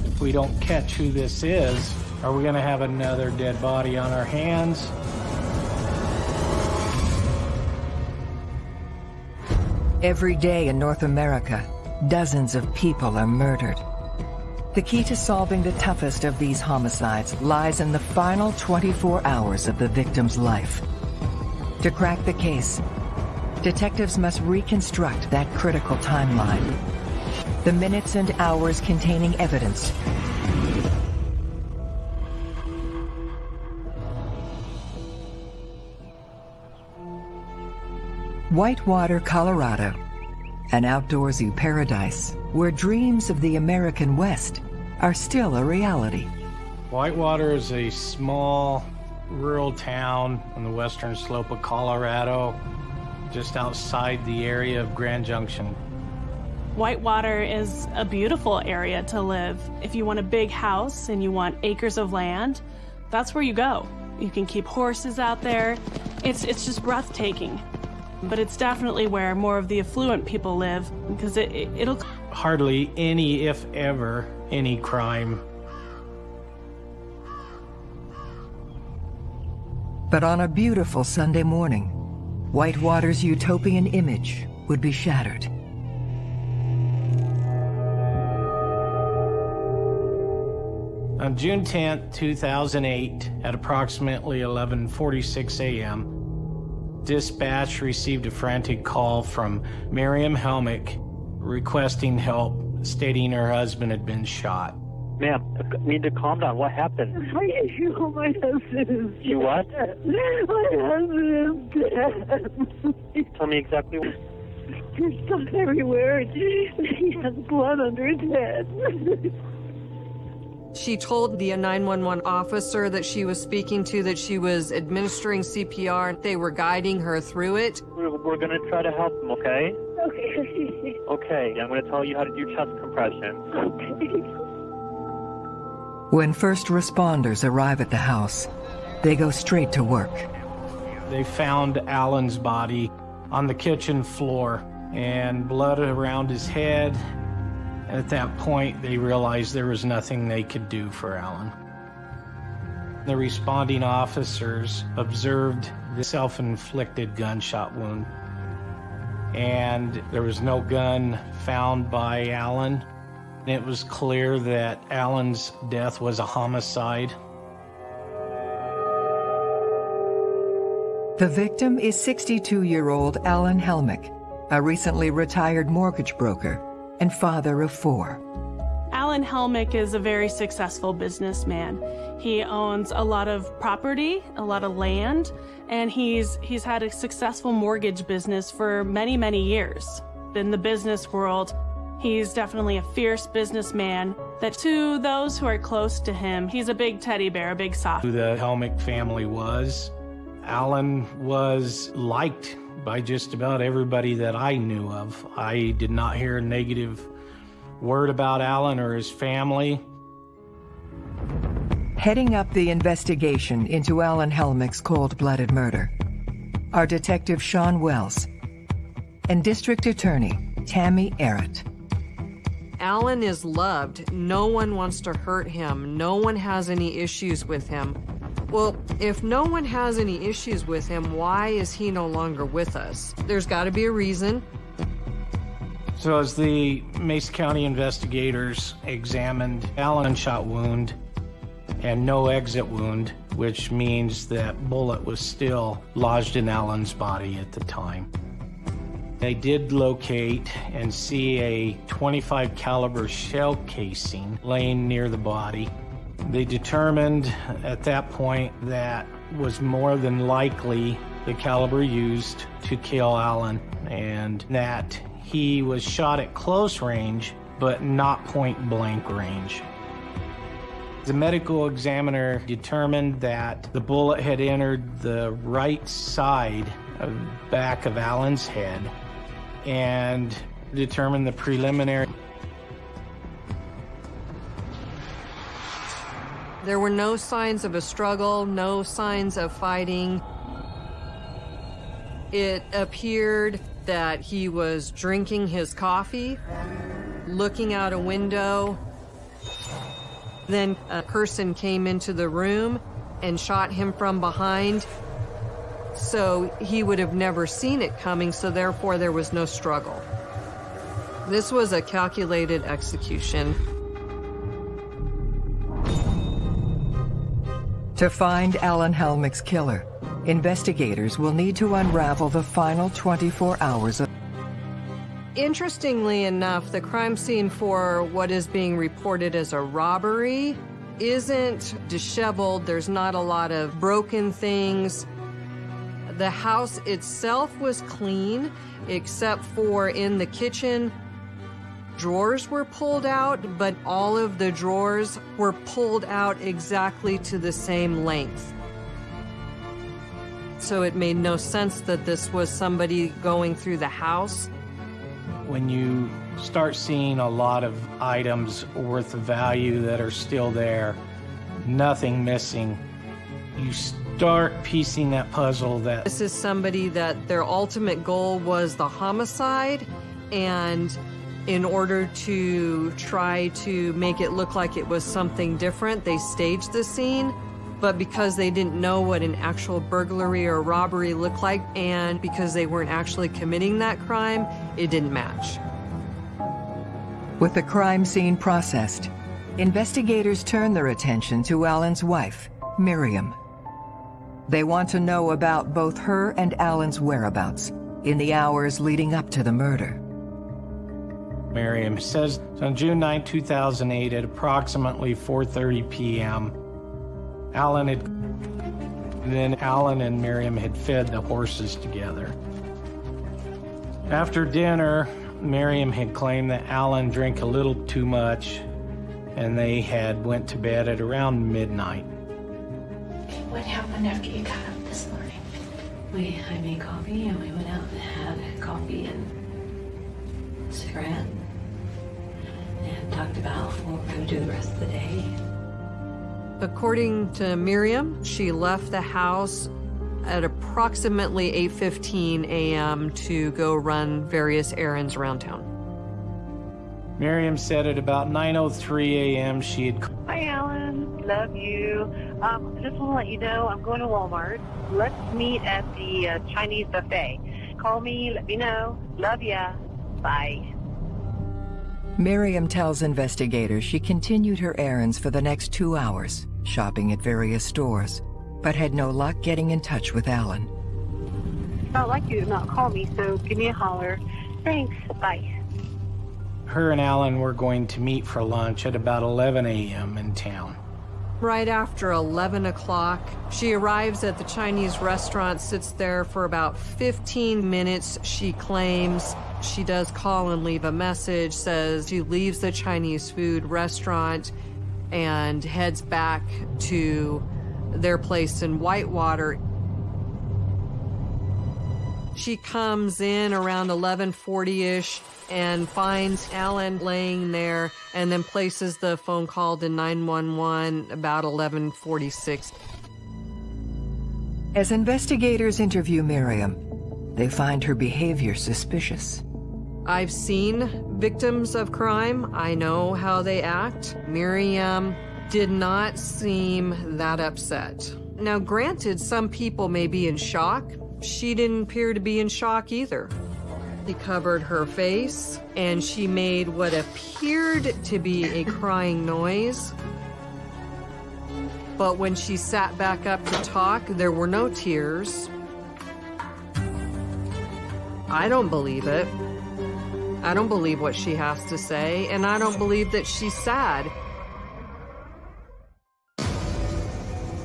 If we don't catch who this is, are we going to have another dead body on our hands? Every day in North America, dozens of people are murdered. The key to solving the toughest of these homicides lies in the final 24 hours of the victim's life. To crack the case, detectives must reconstruct that critical timeline. The minutes and hours containing evidence. Whitewater, Colorado, an outdoorsy paradise where dreams of the American West are still a reality. Whitewater is a small rural town on the western slope of Colorado, just outside the area of Grand Junction. Whitewater is a beautiful area to live. If you want a big house and you want acres of land, that's where you go. You can keep horses out there. It's, it's just breathtaking. But it's definitely where more of the affluent people live because it, it, it'll. Hardly any, if ever, any crime. But on a beautiful Sunday morning, Whitewater's utopian image would be shattered. On June 10, 2008, at approximately 11:46 a.m., dispatch received a frantic call from Miriam Helmick requesting help, stating her husband had been shot. Ma'am, I need to calm down. What happened? You know, my husband is You what? dead. My husband is dead. Tell me exactly. what- There's stuff everywhere. He has blood under his head. She told the 911 officer that she was speaking to that she was administering CPR. They were guiding her through it. We're, we're going to try to help him, okay? Okay. (laughs) Okay, I'm going to tell you how to do chest compressions. Okay. When first responders arrive at the house, they go straight to work. They found Alan's body on the kitchen floor and blood around his head. At that point, they realized there was nothing they could do for Alan. The responding officers observed the self-inflicted gunshot wound. And there was no gun found by Alan. It was clear that Alan's death was a homicide. The victim is 62-year-old Alan Helmick, a recently retired mortgage broker and father of four. Alan Helmick is a very successful businessman. He owns a lot of property, a lot of land, and he's he's had a successful mortgage business for many, many years. In the business world, he's definitely a fierce businessman that to those who are close to him, he's a big teddy bear, a big soft. Who the Helmick family was. Alan was liked by just about everybody that I knew of. I did not hear a negative word about Alan or his family. Heading up the investigation into Alan Helmick's cold-blooded murder are Detective Sean Wells and District Attorney Tammy Arrett. Alan is loved. No one wants to hurt him. No one has any issues with him. Well, if no one has any issues with him, why is he no longer with us? There's got to be a reason. So as the Mesa County investigators examined Alan shot wound and no exit wound, which means that bullet was still lodged in Alan's body at the time. They did locate and see a 25 caliber shell casing laying near the body. They determined at that point that was more than likely the caliber used to kill Alan and that he was shot at close range but not point blank range. The medical examiner determined that the bullet had entered the right side of back of Alan's head and determined the preliminary There were no signs of a struggle, no signs of fighting. It appeared that he was drinking his coffee, looking out a window, Then a person came into the room and shot him from behind. So he would have never seen it coming, so therefore there was no struggle. This was a calculated execution. To find Alan Helmick's killer, investigators will need to unravel the final 24 hours of Interestingly enough, the crime scene for what is being reported as a robbery isn't disheveled. There's not a lot of broken things. The house itself was clean, except for in the kitchen, drawers were pulled out, but all of the drawers were pulled out exactly to the same length. So it made no sense that this was somebody going through the house. When you start seeing a lot of items worth of value that are still there, nothing missing, you start piecing that puzzle that This is somebody that their ultimate goal was the homicide, and in order to try to make it look like it was something different, they staged the scene. But because they didn't know what an actual burglary or robbery looked like, and because they weren't actually committing that crime, it didn't match. With the crime scene processed, investigators turn their attention to Alan's wife, Miriam. They want to know about both her and Alan's whereabouts in the hours leading up to the murder. Miriam says on June 9, 2008 at approximately 4:30 p.m. Alan had then Alan and Miriam had fed the horses together. After dinner, Miriam had claimed that Alan drank a little too much and they had went to bed at around midnight. What happened after you got up this morning? We, I made coffee and we went out and had coffee and a cigarette and talked about what we're going to do the rest of the day. According to Miriam, she left the house at approximately 8:15 a.m. to go run various errands around town. Miriam said at about 9:03 a.m. she had Hi, Alan. Love you. Um, just want to let you know I'm going to Walmart. Let's meet at the uh, Chinese buffet. Call me. Let me know. Love ya. Bye. Miriam tells investigators she continued her errands for the next two hours, shopping at various stores, but had no luck getting in touch with Alan. I'd like you to not call me, so give me a holler. Thanks. Bye. her and Alan were going to meet for lunch at about 11 a.m. in town. Right after 11 o'clock, she arrives at the Chinese restaurant, sits there for about 15 minutes. She claims she does call and leave a message, says she leaves the Chinese food restaurant and heads back to their place in Whitewater. She comes in around 1140-ish and finds Alan laying there and then places the phone call to 911 about 1146. As investigators interview Miriam, they find her behavior suspicious. I've seen victims of crime. I know how they act. Miriam did not seem that upset. Now, granted, some people may be in shock. She didn't appear to be in shock either. She covered her face and she made what appeared to be a (laughs) crying noise. But when she sat back up to talk, there were no tears. I don't believe it. I don't believe what she has to say, and I don't believe that she's sad.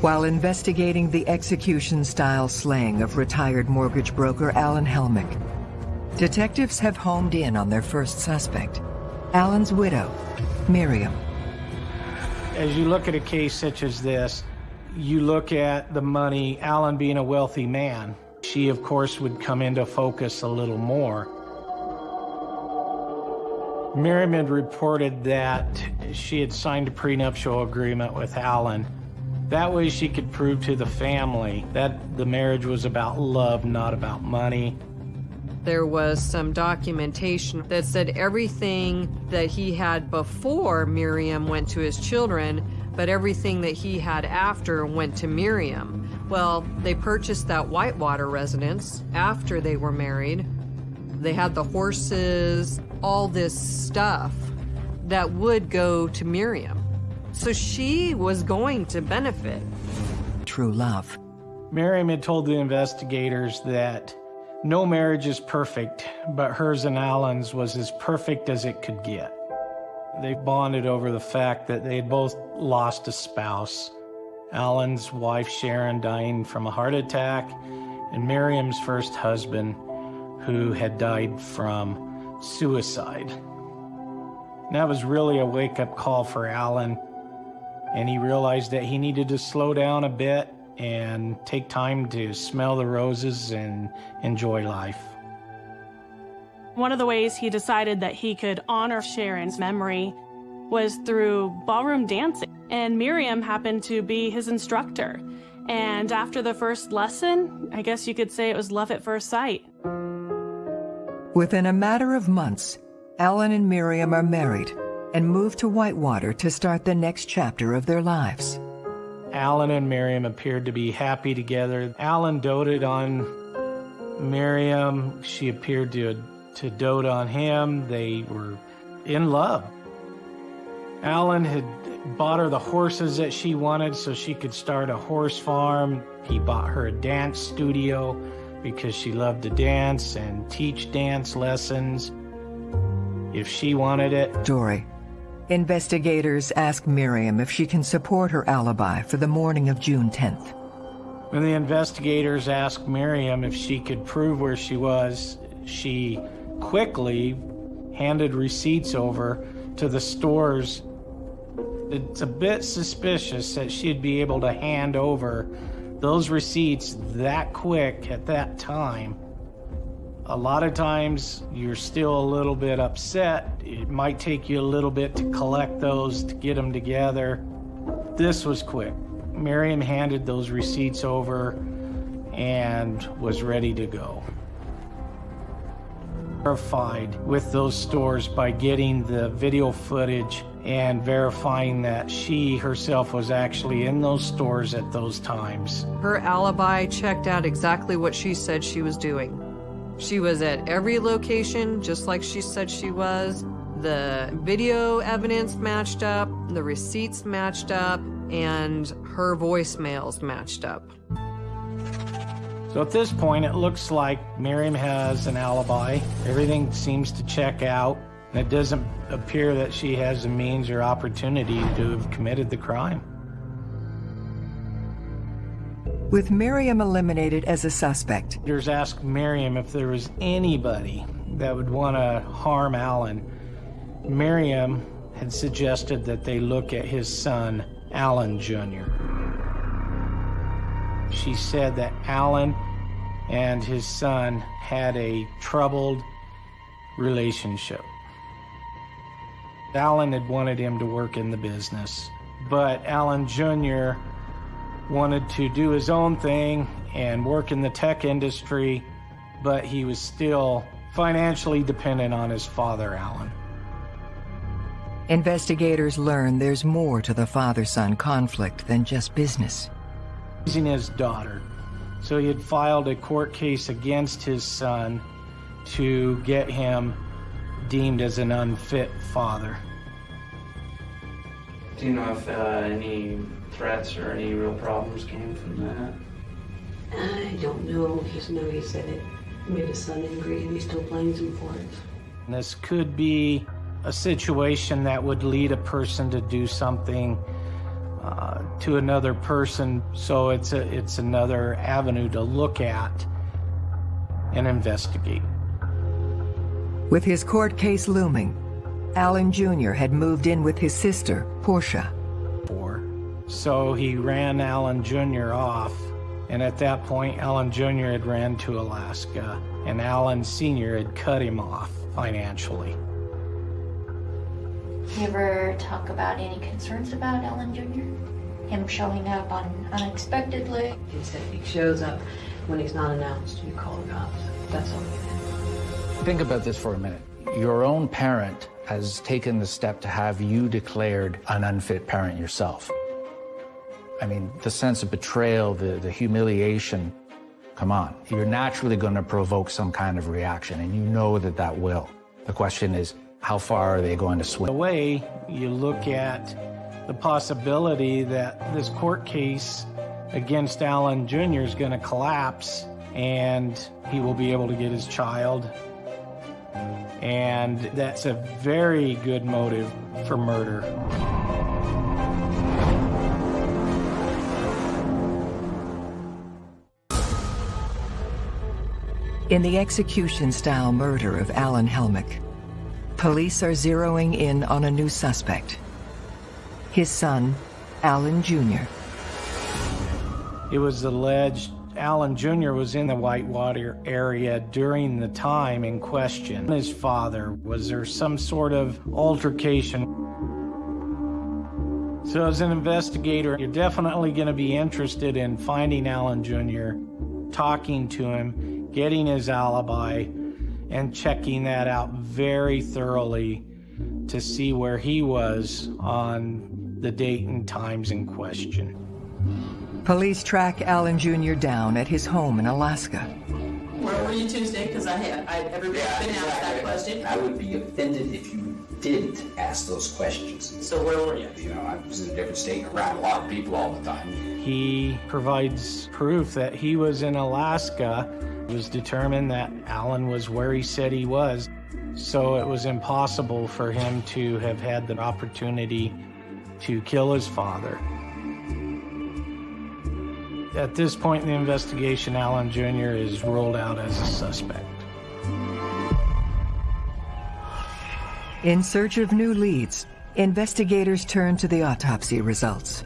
While investigating the execution-style slaying of retired mortgage broker Alan Helmick, detectives have homed in on their first suspect, Alan's widow, Miriam. As you look at a case such as this, you look at the money, Alan being a wealthy man. She, of course, would come into focus a little more. Miriam had reported that she had signed a prenuptial agreement with Alan. That way she could prove to the family that the marriage was about love, not about money. There was some documentation that said everything that he had before Miriam went to his children, but everything that he had after went to Miriam. Well, they purchased that Whitewater residence after they were married. They had the horses, all this stuff that would go to Miriam. So she was going to benefit. True love. Miriam had told the investigators that no marriage is perfect, but hers and Alan's was as perfect as it could get. They bonded over the fact that they had both lost a spouse. Alan's wife Sharon dying from a heart attack, and Miriam's first husband, who had died from suicide. And that was really a wake up call for Alan, and he realized that he needed to slow down a bit and take time to smell the roses and enjoy life. One of the ways he decided that he could honor Sharon's memory was through ballroom dancing, and Miriam happened to be his instructor. And after the first lesson, I guess you could say it was love at first sight. Within a matter of months, Alan and Miriam are married and move to Whitewater to start the next chapter of their lives. Alan and Miriam appeared to be happy together. Alan doted on Miriam. She appeared to, to dote on him. They were in love. Alan had bought her the horses that she wanted so she could start a horse farm. He bought her a dance studio because she loved to dance and teach dance lessons if she wanted it. Story. Investigators ask Miriam if she can support her alibi for the morning of June 10th. When the investigators asked Miriam if she could prove where she was, she quickly handed receipts over to the stores. It's a bit suspicious that she'd be able to hand over those receipts that quick at that time. A lot of times you're still a little bit upset. It might take you a little bit to collect those, to get them together. This was quick. Miriam handed those receipts over and was ready to go. Verified with those stores by getting the video footage and verifying that she herself was actually in those stores at those times. Her alibi checked out exactly what she said she was doing. She was at every location, just like she said she was. The video evidence matched up, the receipts matched up, and her voicemails matched up. So at this point, it looks like Miriam has an alibi. Everything seems to check out. It doesn't appear that she has the means or opportunity to have committed the crime. With Miriam eliminated as a suspect, There's asked Miriam if there was anybody that would want to harm Alan. Miriam had suggested that they look at his son, Alan Jr. She said that Alan and his son had a troubled relationship. Alan had wanted him to work in the business, but Alan Jr. wanted to do his own thing and work in the tech industry, but he was still financially dependent on his father, Alan. investigators learn there's more to the father-son conflict than just business. Raising his daughter. So he had filed a court case against his son to get him deemed as an unfit father. Do you know if uh, any threats or any real problems came from that? I don't know. Just know he said it made his son angry and he still blames him for it. This could be a situation that would lead a person to do something uh, to another person. So it's a, it's another avenue to look at and investigate. With his court case looming, Alan Jr. had moved in with his sister, Portia. So he ran Alan Jr. off, and at that point, Alan Jr. had ran to Alaska, and Alan Sr. had cut him off financially. You ever talk about any concerns about Ellen Jr.? Him showing up on unexpectedly? He said he shows up when he's not announced. You call the cops. That's all. Think about this for a minute. Your own parent has taken the step to have you declared an unfit parent yourself. I mean, the sense of betrayal, the, the humiliation, come on. You're naturally going to provoke some kind of reaction, and you know that that will. The question is, how far are they going to swing? In a way, you look at the possibility that this court case against Alan Jr. is going to collapse and he will be able to get his child. And that's a very good motive for murder. In the execution-style murder of Alan Helmick, police are zeroing in on a new suspect. His son, Alan Jr. It was alleged Alan Jr. was in the Whitewater area during the time in question. His father, was there some sort of altercation? So as an investigator, you're definitely going to be interested in finding Alan Jr., talking to him, getting his alibi, and checking that out very thoroughly to see where he was on the date and times in question. Police track Alan Jr. down at his home in Alaska. Where were you Tuesday? Because I had, I, everybody's been asked that question. I would be offended if you didn't ask those questions. So where were you? You know, I was in a different state around a lot of people all the time. He provides proof that he was in Alaska it was determined that Alan was where he said he was, so it was impossible for him to have had the opportunity to kill his father. At this point in the investigation, Alan Jr. is ruled out as a suspect. In search of new leads, investigators turn to the autopsy results.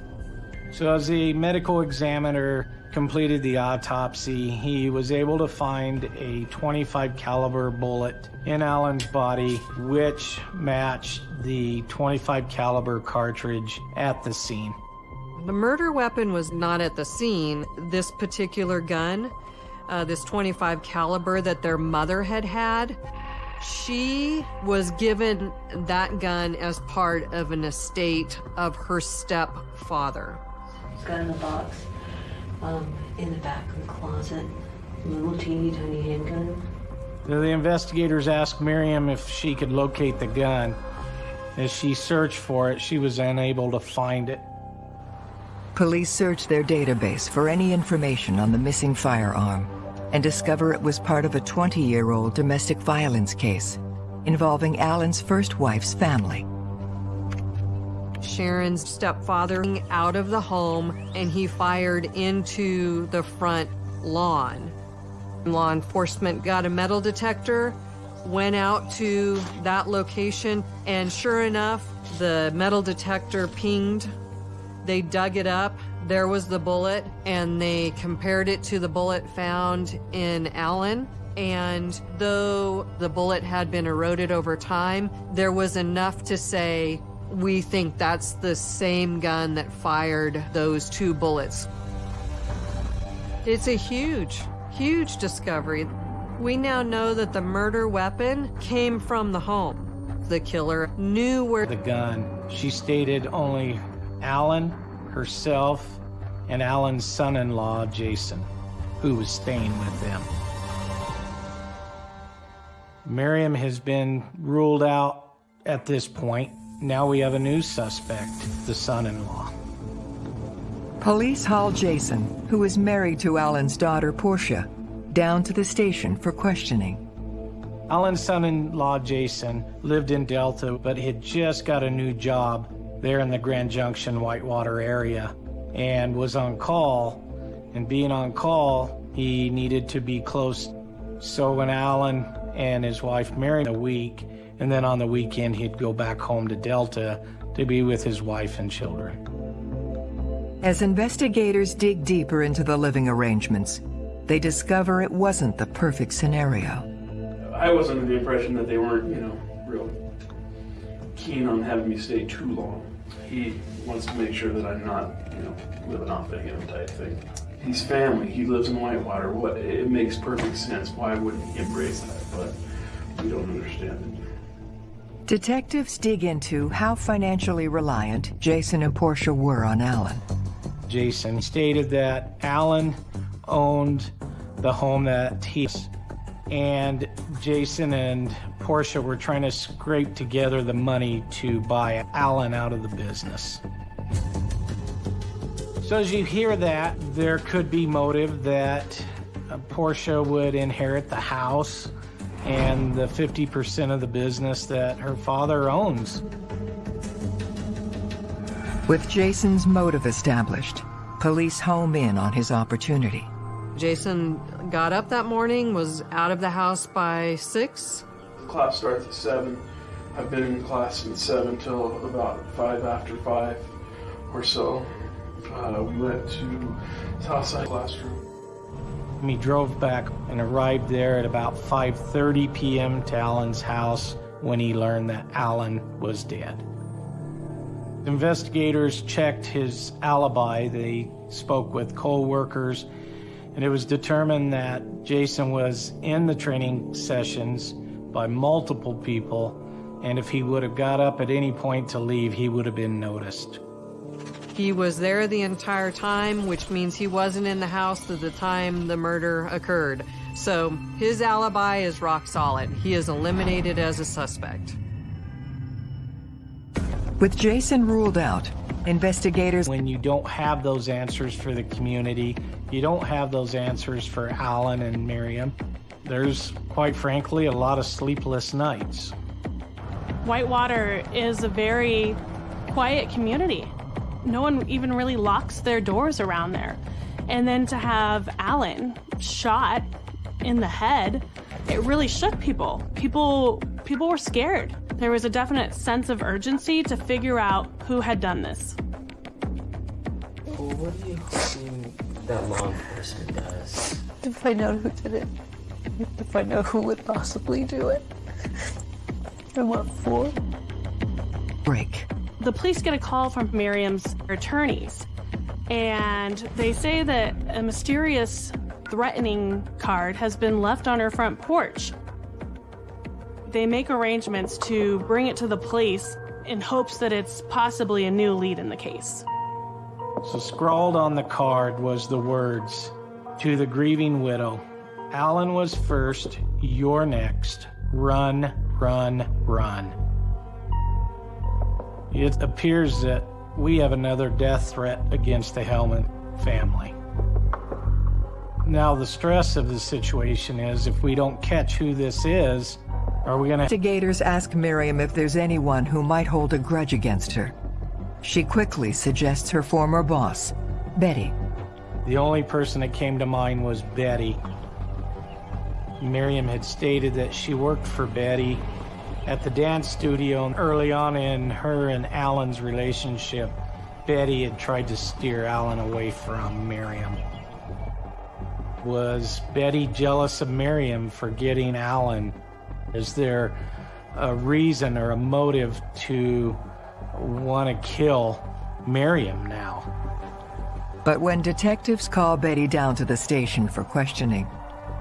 So as the medical examiner completed the autopsy, he was able to find a 25 caliber bullet in Alan's body, which matched the 25 caliber cartridge at the scene. The murder weapon was not at the scene. This particular gun, uh, this 25 caliber that their mother had had, she was given that gun as part of an estate of her stepfather. Gun in the box um, in the back of the closet. Little teeny tiny handgun. The investigators asked Miriam if she could locate the gun. As she searched for it, she was unable to find it. Police search their database for any information on the missing firearm and discover it was part of a 20-year-old domestic violence case involving Alan's first wife's family. Sharon's stepfather out of the home and he fired into the front lawn. Law enforcement got a metal detector, went out to that location, and sure enough, the metal detector pinged. They dug it up. There was the bullet, and they compared it to the bullet found in Alan. And though the bullet had been eroded over time, there was enough to say we think that's the same gun that fired those two bullets. It's a huge, huge discovery. We now know that the murder weapon came from the home. The killer knew where the gun. She stated only Alan, herself, and Alan's son-in-law, Jason, who was staying with them. Miriam has been ruled out at this point. Now we have a new suspect, the son-in-law. Police haul Jason, who is married to Alan's daughter, Portia, down to the station for questioning. Alan's son-in-law, Jason, lived in Delta, but had just got a new job there in the Grand Junction, Whitewater area, and was on call. And being on call, he needed to be close. So when Alan and his wife married a week, and then on the weekend he'd go back home to Delta to be with his wife and children. As investigators dig deeper into the living arrangements, they discover it wasn't the perfect scenario. I was under the impression that they weren't, you know, real keen on having me stay too long. He wants to make sure that I'm not, you know, living off of him type thing. He's family. He lives in Whitewater. What? It makes perfect sense. Why wouldn't he embrace that? But we don't understand it. Detectives dig into how financially reliant Jason and Portia were on Alan. Jason stated that Alan owned the home that he and Jason and Portia were trying to scrape together the money to buy Alan out of the business. So as you hear that, there could be motive that uh, Portia would inherit the house and the 50% of the business that her father owns. With Jason's motive established, police home in on his opportunity. Jason got up that morning, was out of the house by six. Class starts at seven. I've been in class since seven till about five after five or so. Uh, we went to Southside classroom. He drove back and arrived there at about 5:30 p.m. to Alan's house when he learned that Alan was dead. Investigators checked his alibi. They spoke with co-workers and it was determined that Jason was in the training sessions by multiple people and if he would have got up at any point to leave, he would have been noticed. He was there the entire time, which means he wasn't in the house at the time the murder occurred. So his alibi is rock solid. He is eliminated as a suspect. With Jason ruled out, investigators... When you don't have those answers for the community, you don't have those answers for Alan and Miriam, there's, quite frankly, a lot of sleepless nights. Whitewater is a very quiet community. No one even really locks their doors around there. And then to have Alan shot in the head, it really shook people. People people were scared. There was a definite sense of urgency to figure out who had done this. Well, what do you hoping that law enforcement does? To find out who did it. To find out who would possibly do it. And what for. Break. The police get a call from Miriam's attorneys, and they say that a mysterious threatening card has been left on her front porch. They make arrangements to bring it to the police in hopes that it's possibly a new lead in the case. So scrawled on the card was the words, to the grieving widow, Alan was first, you're next, run, run, run. It appears that we have another death threat against the Helmick family. Now, the stress of the situation is if we don't catch who this is, are we gonna... Investigators ask Miriam if there's anyone who might hold a grudge against her. She quickly suggests her former boss, Betty. The only person that came to mind was Betty. Miriam had stated that she worked for Betty at the dance studio early on in her and Alan's relationship. Betty had tried to steer Alan away from Miriam. Was Betty jealous of Miriam for getting Alan? Is there a reason or a motive to want to kill Miriam now? But when detectives call Betty down to the station for questioning,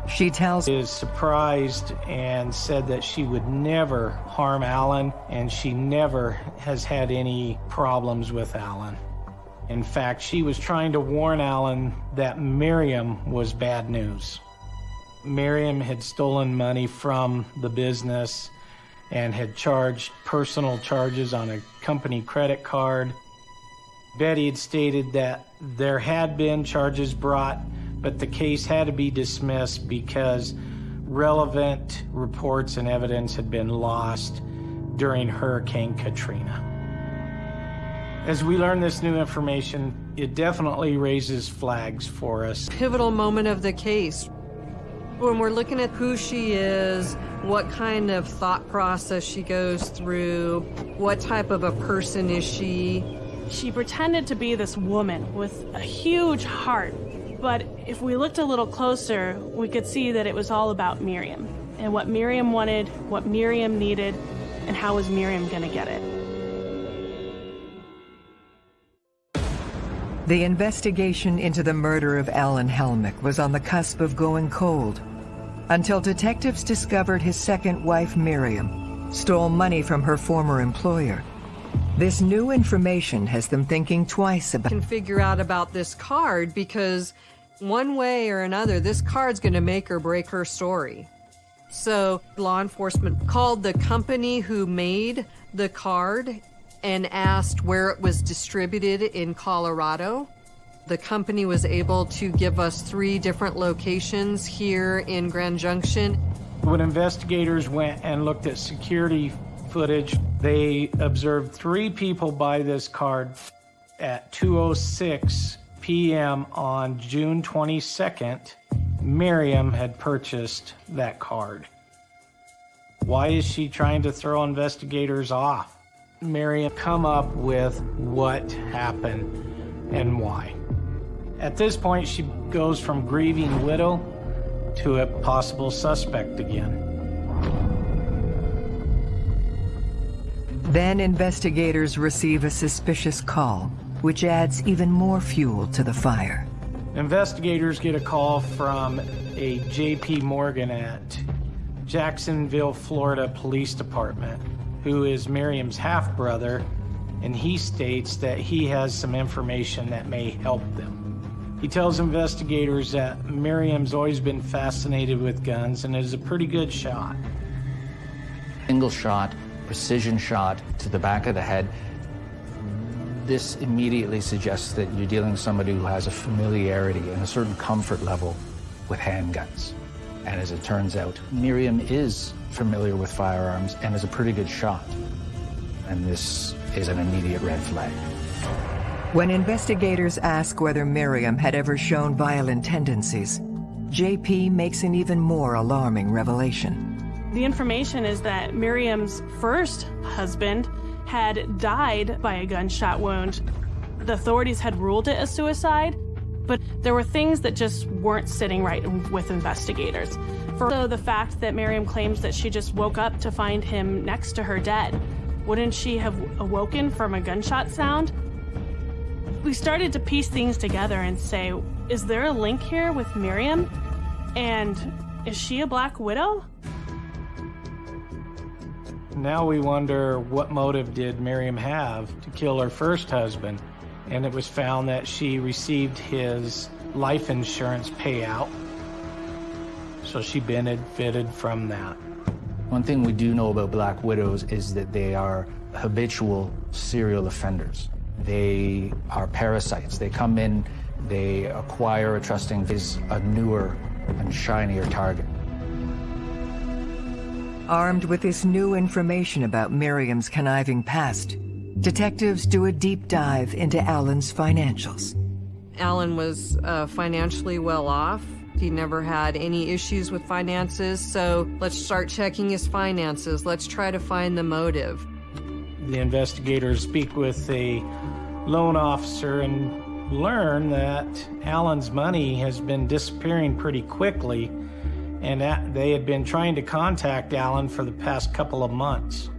she tells is surprised and said that she would never harm Alan and she never has had any problems with Alan. In fact, she was trying to warn Alan that Miriam was bad news. Miriam had stolen money from the business and had charged personal charges on a company credit card. Betty had stated that there had been charges brought but the case had to be dismissed because relevant reports and evidence had been lost during Hurricane Katrina. As we learn this new information, it definitely raises flags for us. Pivotal moment of the case. When we're looking at who she is, what kind of thought process she goes through, what type of a person is she? She pretended to be this woman with a huge heart but if we looked a little closer, we could see that it was all about Miriam and what Miriam wanted, what Miriam needed, and how was Miriam going to get it. The investigation into the murder of Alan Helmick was on the cusp of going cold. Until detectives discovered his second wife, Miriam, stole money from her former employer. This new information has them thinking twice about can figure out about this card because one way or another, this card's going to make or break her story. So law enforcement called the company who made the card and asked where it was distributed in Colorado. The company was able to give us three different locations here in Grand Junction. When investigators went and looked at security footage, they observed three people buy this card at 2.06 p.m. on June 22nd. Miriam had purchased that card. Why is she trying to throw investigators off? Miriam come up with what happened and why. At this point, she goes from grieving widow to a possible suspect again. Then investigators receive a suspicious call, which adds even more fuel to the fire. Investigators get a call from a J.P. Morgan at Jacksonville, Florida Police Department, who is Miriam's half brother, and he states that he has some information that may help them. He tells investigators that Miriam's always been fascinated with guns and is a pretty good shot. Single shot, precision shot to the back of the head. This immediately suggests that you're dealing with somebody who has a familiarity and a certain comfort level with handguns. And as it turns out, Miriam is familiar with firearms and is a pretty good shot. And this is an immediate red flag. When investigators ask whether Miriam had ever shown violent tendencies, JP makes an even more alarming revelation. The information is that Miriam's first husband had died by a gunshot wound. The authorities had ruled it a suicide, but there were things that just weren't sitting right with investigators. For so the fact that Miriam claims that she just woke up to find him next to her dead, wouldn't she have awoken from a gunshot sound? We started to piece things together and say, is there a link here with Miriam? And is she a black widow? Now we wonder what motive did Miriam have to kill her first husband? And it was found that she received his life insurance payout. So she benefited from that. One thing we do know about black widows is that they are habitual serial offenders. They are parasites. They come in, they acquire a trusting is a newer and shinier target. Armed with this new information about Miriam's conniving past, detectives do a deep dive into Alan's financials. Alan was uh, financially well off. He never had any issues with finances, so let's start checking his finances. Let's try to find the motive. The investigators speak with a loan officer and learn that Alan's money has been disappearing pretty quickly and they had been trying to contact Alan for the past couple of months.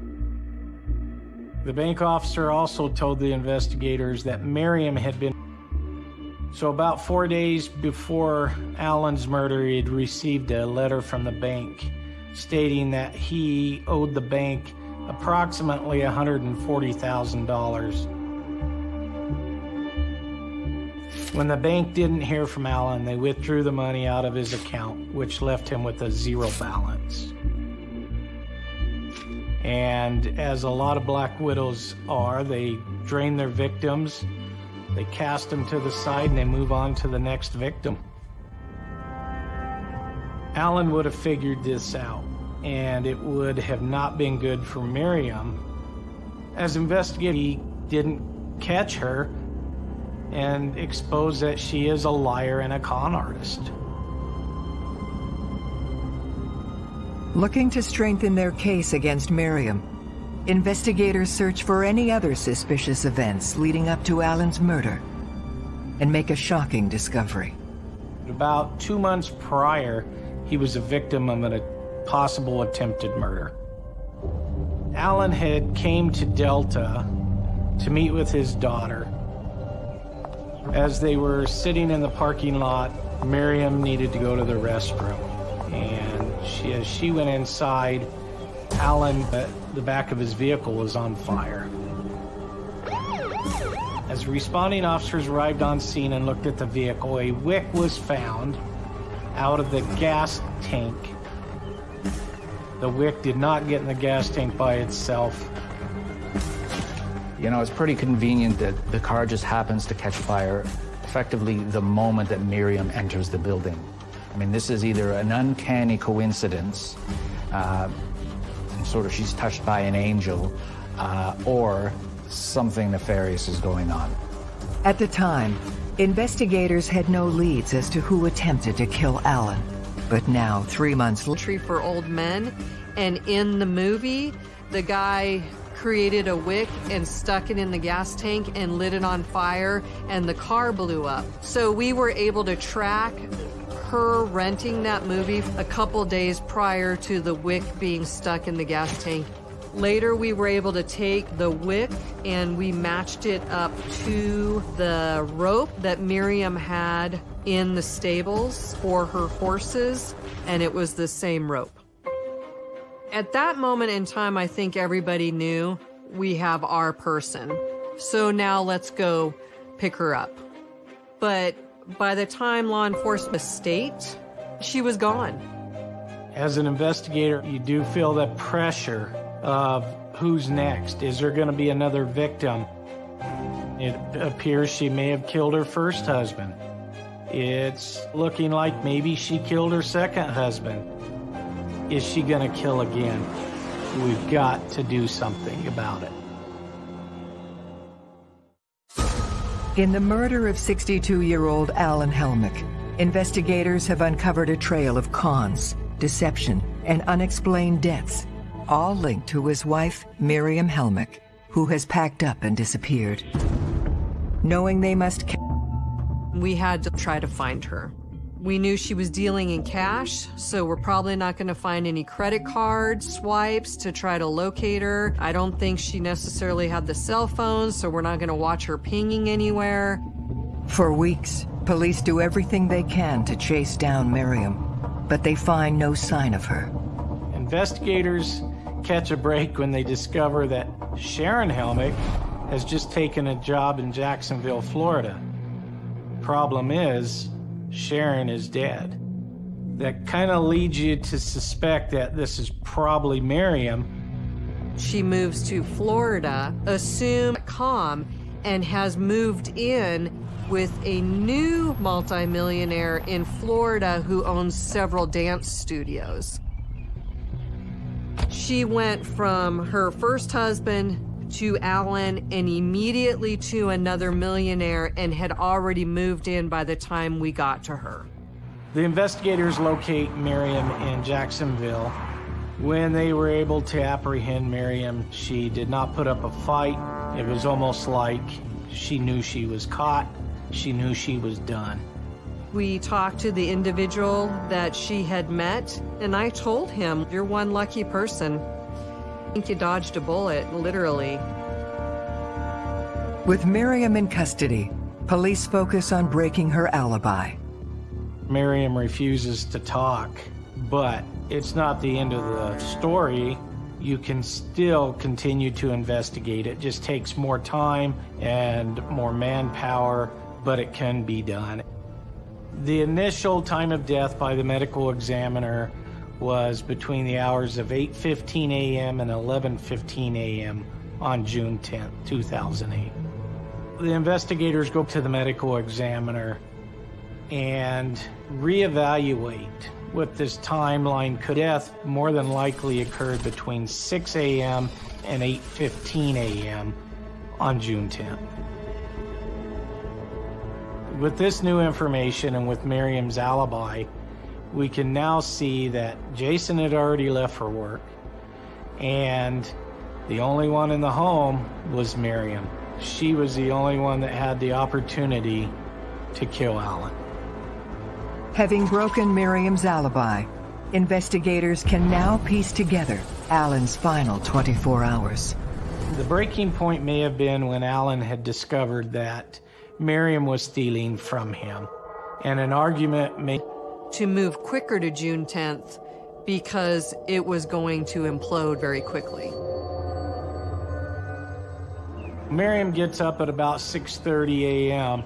The bank officer also told the investigators that Miriam had been. So, about four days before Alan's murder, he had received a letter from the bank stating that he owed the bank approximately $140,000. When the bank didn't hear from Alan, they withdrew the money out of his account, which left him with a zero balance. And as a lot of black widows are, they drain their victims, they cast him to the side, and they move on to the next victim. Alan would have figured this out, and it would have not been good for Miriam. As investigator, he didn't catch her, and expose that she is a liar and a con artist. Looking to strengthen their case against Miriam, investigators search for any other suspicious events leading up to Alan's murder and make a shocking discovery. About two months prior, he was a victim of a possible attempted murder. Alan had came to Delta to meet with his daughter as they were sitting in the parking lot, Miriam needed to go to the restroom. And she, as she went inside, Alan, uh, the back of his vehicle was on fire. As responding officers arrived on scene and looked at the vehicle, a wick was found out of the gas tank. The wick did not get in the gas tank by itself. You know, it's pretty convenient that the car just happens to catch fire effectively the moment that Miriam enters the building. I mean, this is either an uncanny coincidence, uh, sort of she's touched by an angel, uh, or something nefarious is going on. At the time, investigators had no leads as to who attempted to kill Alan. But now, three months later, for old men, and in the movie, the guy created a wick and stuck it in the gas tank and lit it on fire, and the car blew up. So we were able to track her renting that movie a couple days prior to the wick being stuck in the gas tank. Later, we were able to take the wick and we matched it up to the rope that Miriam had in the stables for her horses, and it was the same rope. At that moment in time, I think everybody knew we have our person. So now let's go pick her up. But by the time law enforcement state, she was gone. As an investigator, you do feel the pressure of who's next. Is there going to be another victim? It appears she may have killed her first husband. It's looking like maybe she killed her second husband. Is she going to kill again? We've got to do something about it. In the murder of 62-year-old Alan Helmick, investigators have uncovered a trail of cons, deception, and unexplained deaths, all linked to his wife, Miriam Helmick, who has packed up and disappeared. Knowing they must... We had to try to find her. We knew she was dealing in cash, so we're probably not going to find any credit card swipes to try to locate her. I don't think she necessarily had the cell phone, so we're not going to watch her pinging anywhere. For weeks, police do everything they can to chase down Miriam, but they find no sign of her. Investigators catch a break when they discover that Sharon Helmick has just taken a job in Jacksonville, Florida. Problem is, Sharon is dead. That kind of leads you to suspect that this is probably Miriam. She moves to Florida, assume calm, and has moved in with a new multimillionaire in Florida who owns several dance studios. She went from her first husband to Alan and immediately to another millionaire and had already moved in by the time we got to her. The investigators locate Miriam in Jacksonville. When they were able to apprehend Miriam, she did not put up a fight. It was almost like she knew she was caught. She knew she was done. We talked to the individual that she had met, and I told him, You're one lucky person. I think you dodged a bullet, literally. With Miriam in custody, police focus on breaking her alibi. Miriam refuses to talk, but it's not the end of the story. You can still continue to investigate. It just takes more time and more manpower, but it can be done. The initial time of death by the medical examiner was between the hours of 8.15 a.m. and 11.15 a.m. on June 10, 2008. The investigators go to the medical examiner and reevaluate what this timeline could death more than likely occurred between 6 a.m. and 8.15 a.m. on June 10th. With this new information and with Miriam's alibi, we can now see that Jason had already left for work and the only one in the home was Miriam. She was the only one that had the opportunity to kill Alan. Having broken Miriam's alibi, investigators can now piece together Alan's final 24 hours. The breaking point may have been when Alan had discovered that Miriam was stealing from him, and an argument may to move quicker to June 10th because it was going to implode very quickly. Miriam gets up at about 6:30 a.m.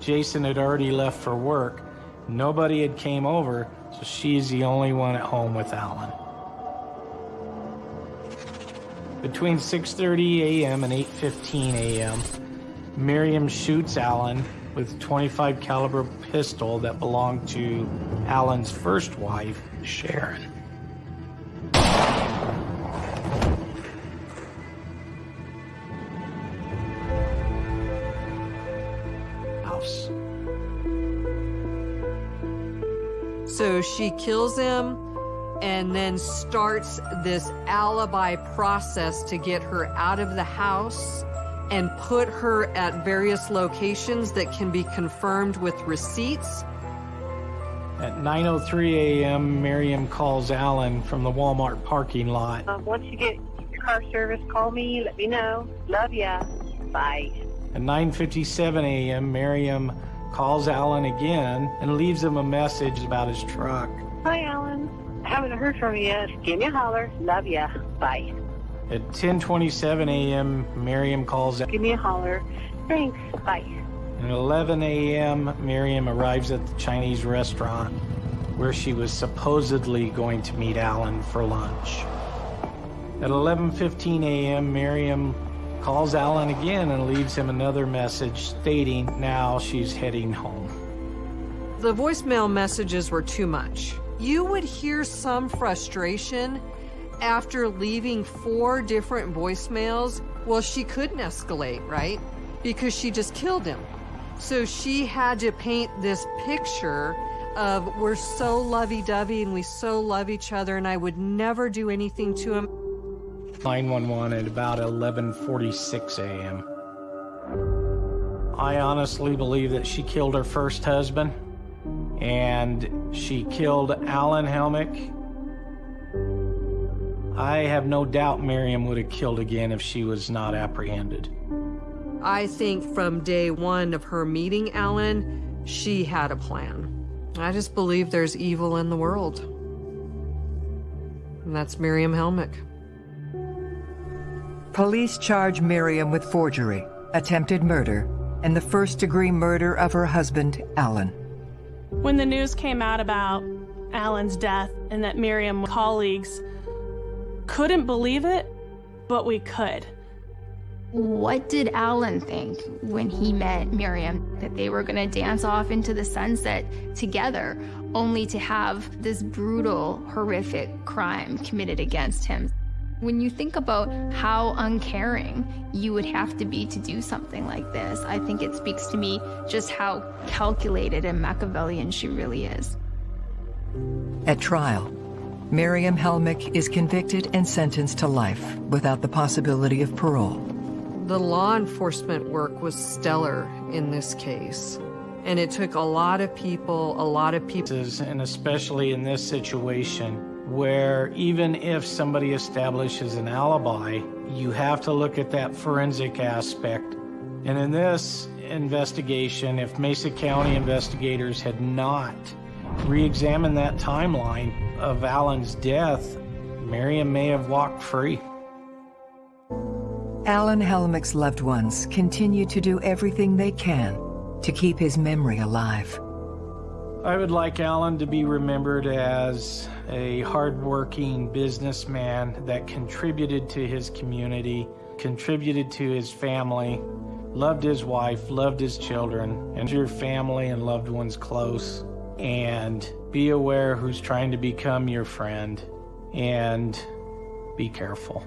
Jason had already left for work. Nobody had came over, so she's the only one at home with Alan. Between 6:30 a.m. and 8:15 a.m., Miriam shoots Alan with 25 caliber pistol that belonged to Alan's first wife, Sharon. House. So she kills him and then starts this alibi process to get her out of the house and put her at various locations that can be confirmed with receipts. At 9:03 a.m., Miriam calls Alan from the Walmart parking lot. Um, once you get your car service, call me. Let me know. Love ya. Bye. At 9:57 a.m., Miriam calls Alan again and leaves him a message about his truck. Hi, Alan. Haven't heard from you yet. Give me a holler. Love ya. Bye. At 10:27 a.m., Miriam calls. Give me a holler. Thanks. Bye. At 11 a.m., Miriam arrives at the Chinese restaurant where she was supposedly going to meet Alan for lunch. At 11:15 a.m., Miriam calls Alan again and leaves him another message stating now she's heading home. The voicemail messages were too much. You would hear some frustration after leaving four different voicemails. Well, she couldn't escalate, right? Because she just killed him. So she had to paint this picture of we're so lovey-dovey and we so love each other and I would never do anything to him. 911 at about 11:46 a.m. I honestly believe that she killed her first husband and she killed Alan Helmick. I have no doubt Miriam would have killed again if she was not apprehended. I think from day one of her meeting Alan, she had a plan. I just believe there's evil in the world. And that's Miriam Helmick. Police charge Miriam with forgery, attempted murder, and the first degree murder of her husband, Alan. When the news came out about Alan's death and that Miriam colleagues couldn't believe it, but we could. What did Alan think when he met Miriam? That they were going to dance off into the sunset together, only to have this brutal, horrific crime committed against him. When you think about how uncaring you would have to be to do something like this, I think it speaks to me just how calculated and Machiavellian she really is. At trial, Miriam Helmick is convicted and sentenced to life without the possibility of parole. The law enforcement work was stellar in this case. And it took a lot of people, a lot of people. And especially in this situation, where even if somebody establishes an alibi, you have to look at that forensic aspect. And in this investigation, if Mesa County investigators had not re-examined that timeline of Alan's death, Miriam may have walked free. Alan Helmick's loved ones continue to do everything they can to keep his memory alive. I would like Alan to be remembered as a hardworking businessman that contributed to his community, contributed to his family, loved his wife, loved his children, and your family and loved ones close. And be aware who's trying to become your friend, and be careful.